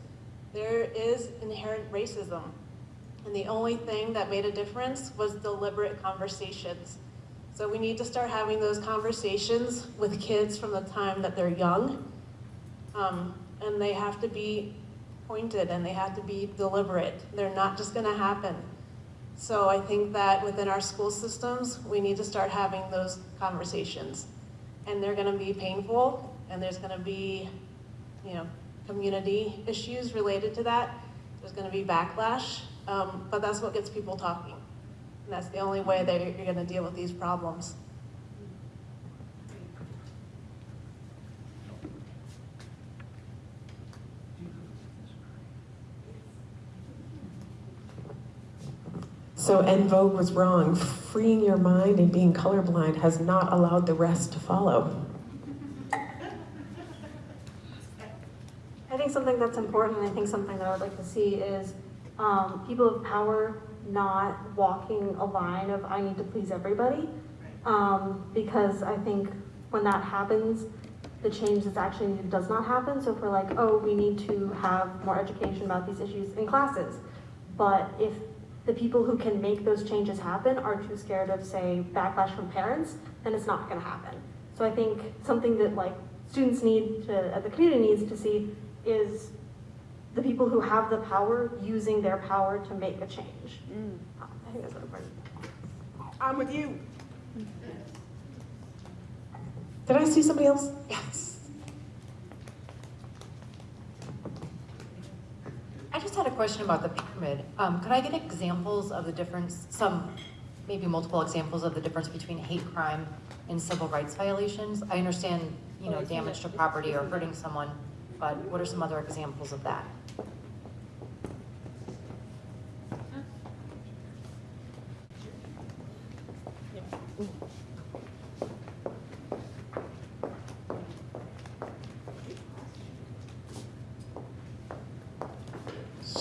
there is inherent racism. And the only thing that made a difference was deliberate conversations. So we need to start having those conversations with kids from the time that they're young. Um, and they have to be pointed and they have to be deliberate. They're not just gonna happen. So I think that within our school systems, we need to start having those conversations. And they're gonna be painful and there's gonna be, you know, community issues related to that. There's gonna be backlash, um, but that's what gets people talking. And that's the only way that you're gonna deal with these problems. So En Vogue was wrong. Freeing your mind and being colorblind has not allowed the rest to follow. I think something that's important, and I think something that I would like to see is um, people of power not walking a line of I need to please everybody. Um, because I think when that happens, the change that's actually needed does not happen. So if we're like, oh, we need to have more education about these issues in classes. But if the people who can make those changes happen are too scared of, say, backlash from parents, then it's not gonna happen. So I think something that like students need to, uh, the community needs to see is the people who have the power using their power to make a change. Um, I think that's what important. I'm with you. Did I see somebody else? Yes. I just had a question about the pyramid. Um, could I get examples of the difference, some, maybe multiple examples of the difference between hate crime and civil rights violations? I understand, you know, damage to property or hurting someone, but what are some other examples of that?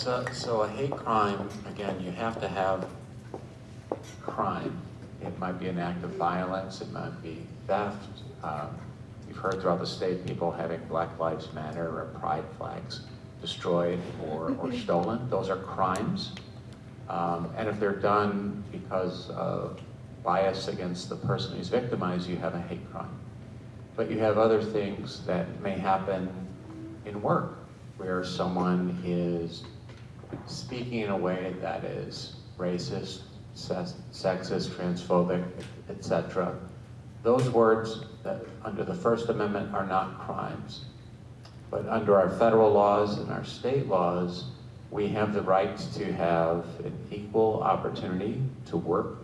So, so a hate crime, again, you have to have crime. It might be an act of violence, it might be theft. Um, You've heard throughout the state, people having Black Lives Matter or pride flags destroyed or, or stolen. Those are crimes. Um, and if they're done because of bias against the person who's victimized, you have a hate crime. But you have other things that may happen in work where someone is speaking in a way that is racist, sexist, transphobic, etc. Those words that under the First Amendment are not crimes. But under our federal laws and our state laws, we have the right to have an equal opportunity to work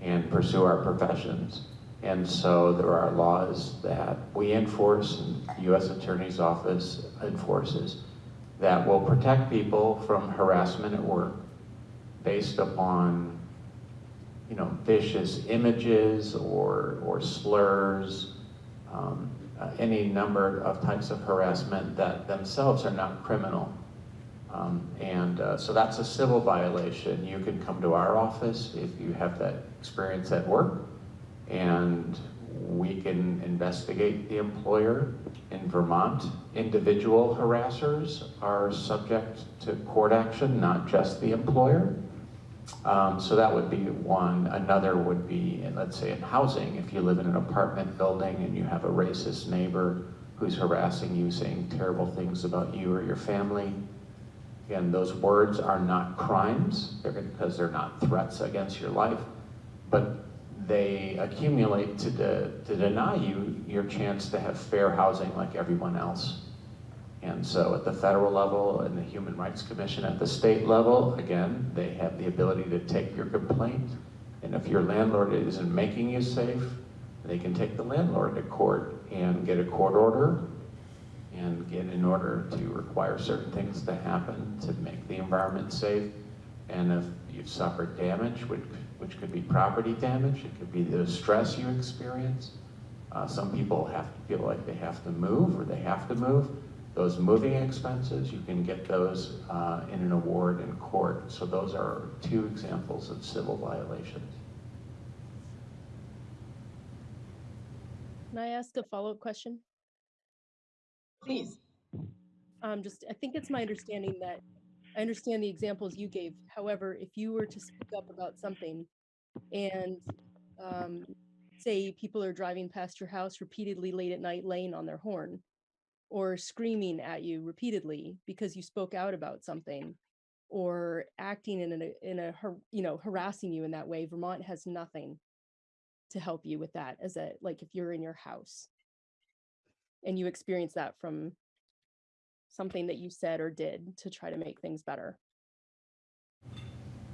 and pursue our professions. And so there are laws that we enforce, and the U.S. Attorney's Office enforces, that will protect people from harassment at work based upon, you know, vicious images or, or slurs, um, uh, any number of types of harassment that themselves are not criminal. Um, and uh, so that's a civil violation. You can come to our office if you have that experience at work, and we can investigate the employer. In Vermont, individual harassers are subject to court action, not just the employer. Um, so that would be one. Another would be, let's say, in housing. If you live in an apartment building and you have a racist neighbor who's harassing you, saying terrible things about you or your family, again, those words are not crimes they're, because they're not threats against your life, but they accumulate to, de, to deny you your chance to have fair housing like everyone else. And so at the federal level and the Human Rights Commission at the state level, again, they have the ability to take your complaint. And if your landlord isn't making you safe, they can take the landlord to court and get a court order and get an order to require certain things to happen to make the environment safe. And if you've suffered damage, which, which could be property damage, it could be the stress you experience. Uh, some people have to feel like they have to move or they have to move. Those moving expenses, you can get those uh, in an award in court. So those are two examples of civil violations. Can I ask a follow-up question? Please. Um, just, I think it's my understanding that, I understand the examples you gave. However, if you were to speak up about something and um, say people are driving past your house repeatedly late at night laying on their horn or screaming at you repeatedly because you spoke out about something or acting in a, in a, you know, harassing you in that way, Vermont has nothing to help you with that as a, like if you're in your house and you experience that from something that you said or did to try to make things better.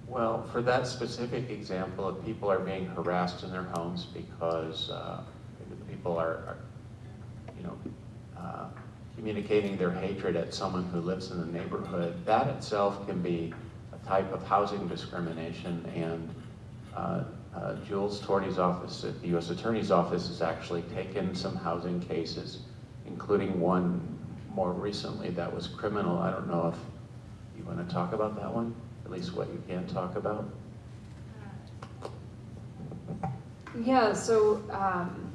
Well, for that specific example, if people are being harassed in their homes because uh, people are, are, you know, uh, communicating their hatred at someone who lives in the neighborhood, that itself can be a type of housing discrimination. And uh, uh, Jules Torty's office at the U.S. Attorney's Office has actually taken some housing cases, including one more recently that was criminal. I don't know if you want to talk about that one, at least what you can talk about. Yeah, so um,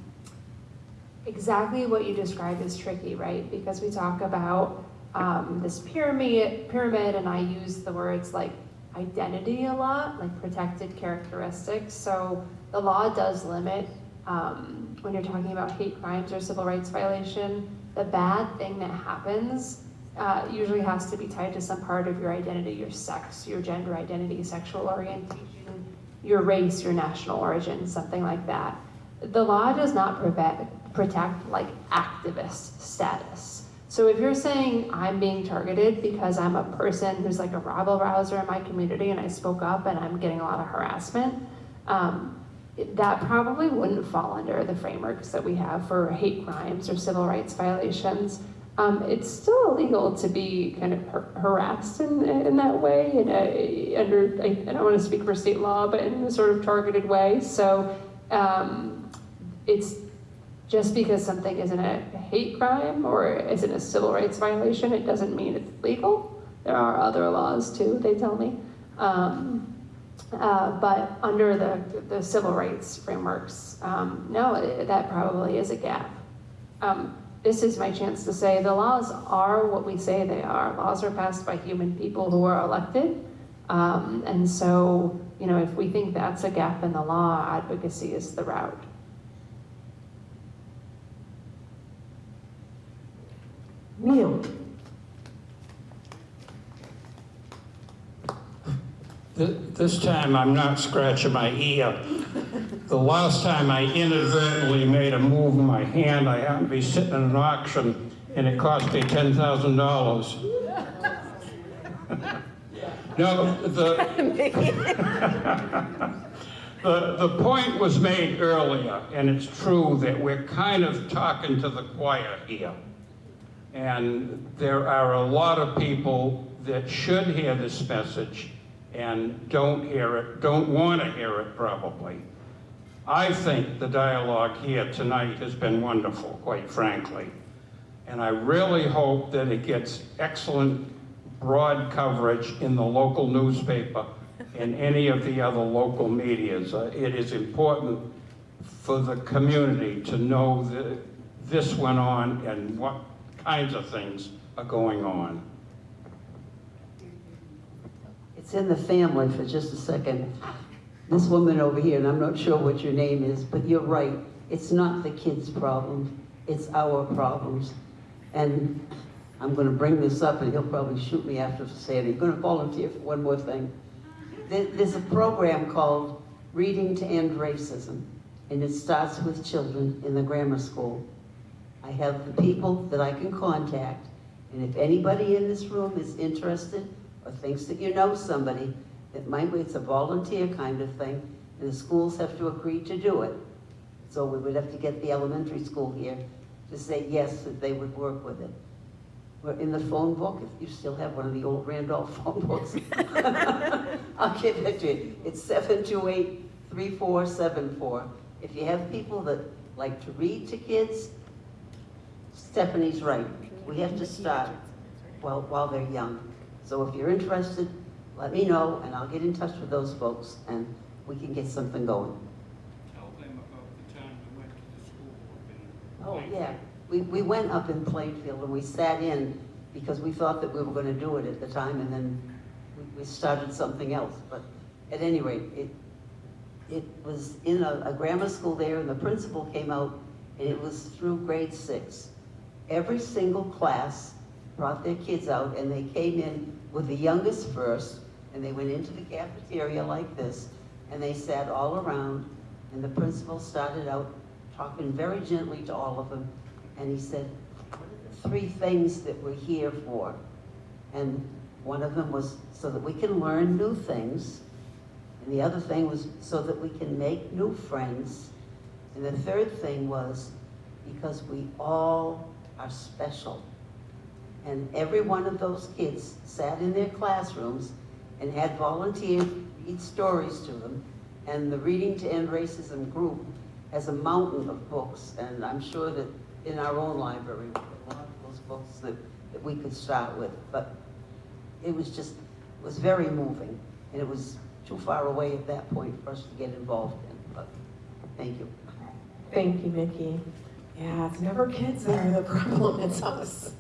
exactly what you described is tricky, right? Because we talk about um, this pyramid, pyramid, and I use the words like identity a lot, like protected characteristics. So the law does limit um, when you're talking about hate crimes or civil rights violation, the bad thing that happens uh, usually has to be tied to some part of your identity, your sex, your gender identity, sexual orientation, your race, your national origin, something like that. The law does not prevent, protect like activist status. So if you're saying I'm being targeted because I'm a person who's like a rabble rouser in my community and I spoke up and I'm getting a lot of harassment, um, that probably wouldn't fall under the frameworks that we have for hate crimes or civil rights violations. Um, it's still illegal to be kind of har- harassed in, in that way, in a, under, I, I don't want to speak for state law, but in a sort of targeted way. So um, it's just because something isn't a hate crime or isn't a civil rights violation, it doesn't mean it's legal. There are other laws too, they tell me. Um, uh, but under the, the civil rights frameworks, um, no, it, that probably is a gap. Um, this is my chance to say the laws are what we say they are. Laws are passed by human people who are elected. Um, and so, you know, if we think that's a gap in the law, advocacy is the route. Neil, This time, I'm not scratching my ear. The last time I inadvertently made a move with my hand, I happened to be sitting in an auction, and it cost me $10,000. No, the, the, the point was made earlier, and it's true that we're kind of talking to the choir here. And there are a lot of people that should hear this message and don't hear it, don't want to hear it probably. I think the dialogue here tonight has been wonderful, quite frankly. And I really hope that it gets excellent broad coverage in the local newspaper and any of the other local medias. Uh, It is important for the community to know that this went on and what kinds of things are going on. It's in the family for just a second. This woman over here, and I'm not sure what your name is, but you're right. It's not the kids' problem, it's our problems. And I'm gonna bring this up, and he'll probably shoot me after saying, it. I'm gonna volunteer for one more thing. There's a program called Reading to End Racism, and it starts with children in the grammar school. I have the people that I can contact, and if anybody in this room is interested or thinks that you know somebody, that might be, it's a volunteer kind of thing, and the schools have to agree to do it. So we would have to get the elementary school here to say yes, that they would work with it. We're in the phone book, if you still have one of the old Randolph phone books. I'll give it to you. It's seven two eight three four seven four. If you have people that like to read to kids, Stephanie's right. We have to start while, while they're young. So if you're interested, let me know and I'll get in touch with those folks and we can get something going. Tell them about the time we went to the school Oh, yeah. We, we went up in Plainfield and we sat in because we thought that we were gonna do it at the time and then we, we started something else. But at any rate, it, it was in a, a grammar school there and the principal came out and it was through grade six. Every single class brought their kids out and they came in with the youngest first and they went into the cafeteria like this and they sat all around and the principal started out talking very gently to all of them and he said, three things that we're here for? And one of them was so that we can learn new things. And the other thing was so that we can make new friends. And the third thing was because we all are special. And every one of those kids sat in their classrooms and had volunteers read stories to them. And the Reading to End Racism group has a mountain of books. And I'm sure that in our own library, a lot of those books that, that we could start with. But it was just, it was very moving. And it was too far away at that point for us to get involved in. But thank you. Thank you, Mickey. Yeah, it's never kids that are the problem, it's us.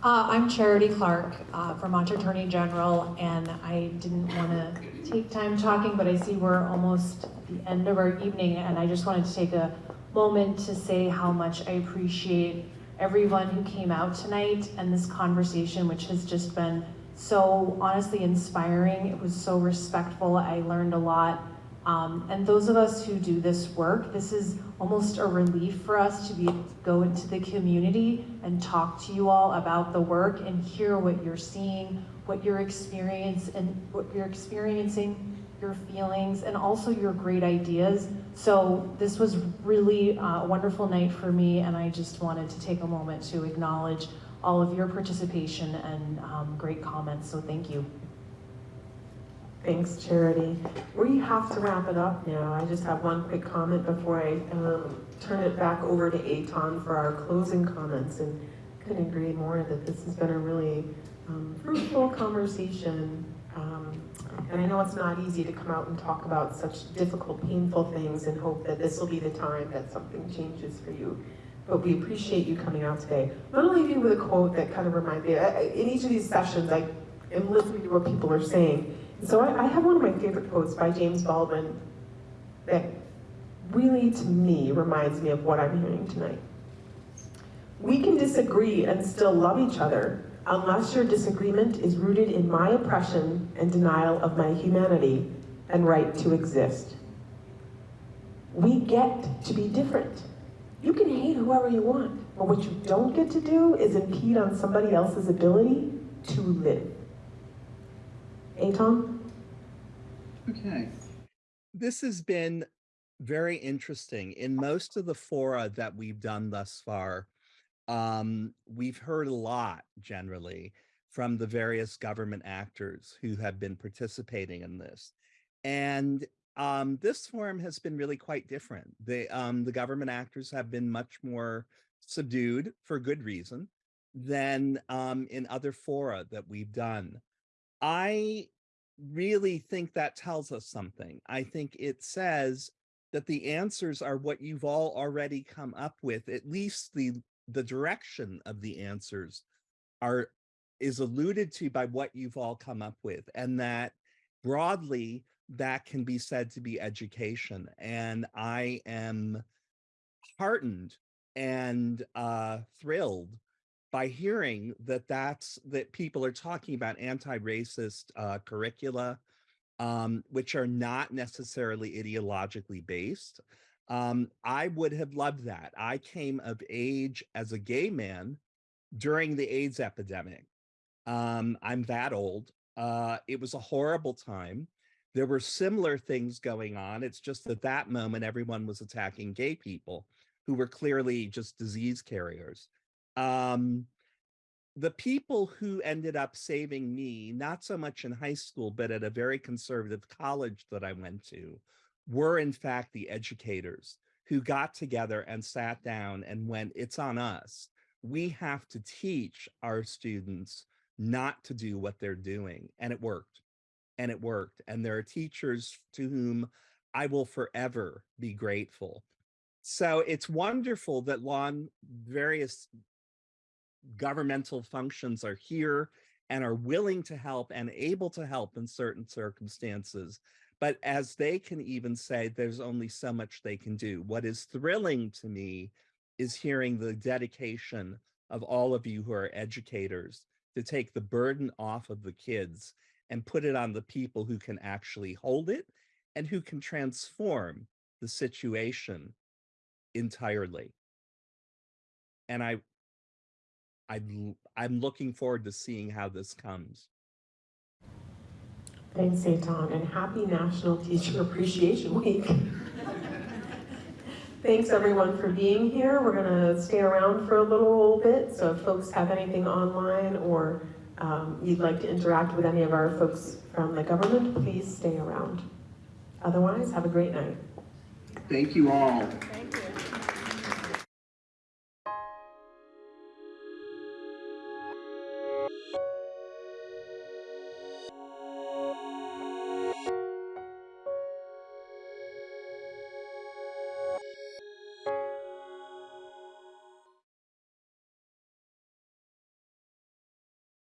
Uh, I'm Charity Clark, uh, Vermont Attorney General, and I didn't want to take time talking, but I see we're almost the end of our evening, and I just wanted to take a moment to say how much I appreciate everyone who came out tonight and this conversation, which has just been so honestly inspiring. It was so respectful. I learned a lot. Um, and those of us who do this work, this is almost a relief for us to be able to go into the community and talk to you all about the work and hear what you're seeing, what you're experience and what you're experiencing, your feelings, and also your great ideas. So this was really uh, a wonderful night for me, and I just wanted to take a moment to acknowledge all of your participation and um, great comments. So thank you. Thanks, Charity. We have to wrap it up now. I just have one quick comment before I um, turn it back over to Eitan for our closing comments. And couldn't agree more that this has been a really um, fruitful conversation. Um, and I know it's not easy to come out and talk about such difficult, painful things and hope that this will be the time that something changes for you. But we appreciate you coming out today. I'm gonna leave you with a quote that kind of reminds me, in each of these sessions, I am listening to what people are saying. So I, I have one of my favorite quotes by James Baldwin that really, to me, reminds me of what I'm hearing tonight. We can disagree and still love each other unless your disagreement is rooted in my oppression and denial of my humanity and right to exist. We get to be different. You can hate whoever you want, but what you don't get to do is impede on somebody else's ability to live. Eitan? Okay. This has been very interesting. In most of the fora that we've done thus far, um, we've heard a lot generally from the various government actors who have been participating in this. And um, this forum has been really quite different. The, um, the government actors have been much more subdued for good reason than um, in other fora that we've done. I really think that tells us something. I think it says that the answers are what you've all already come up with, at least the the direction of the answers are is alluded to by what you've all come up with and that broadly that can be said to be education and i am heartened and uh thrilled by hearing that that's that people are talking about anti-racist uh, curricula um, which are not necessarily ideologically based um, I would have loved that. I came of age as a gay man during the AIDS epidemic. Um, I'm that old. Uh, it was a horrible time. There were similar things going on. It's just that that moment everyone was attacking gay people who were clearly just disease carriers. Um, the people who ended up saving me, not so much in high school, but at a very conservative college that I went to, were in fact the educators who got together and sat down and went, it's on us. We have to teach our students not to do what they're doing. And it worked. And it worked. And there are teachers to whom I will forever be grateful. So it's wonderful that lawn various governmental functions are here and are willing to help and able to help in certain circumstances. But as they can even say, there's only so much they can do. What is thrilling to me is hearing the dedication of all of you who are educators to take the burden off of the kids and put it on the people who can actually hold it and who can transform the situation entirely. And I, I, I'm looking forward to seeing how this comes. Thanks, Eitan, and happy National Teacher Appreciation Week. Thanks everyone for being here. We're gonna stay around for a little bit, so if folks have anything online or um, you'd like to interact with any of our folks from the government, please stay around. Otherwise, have a great night. Thank you all. Thank you.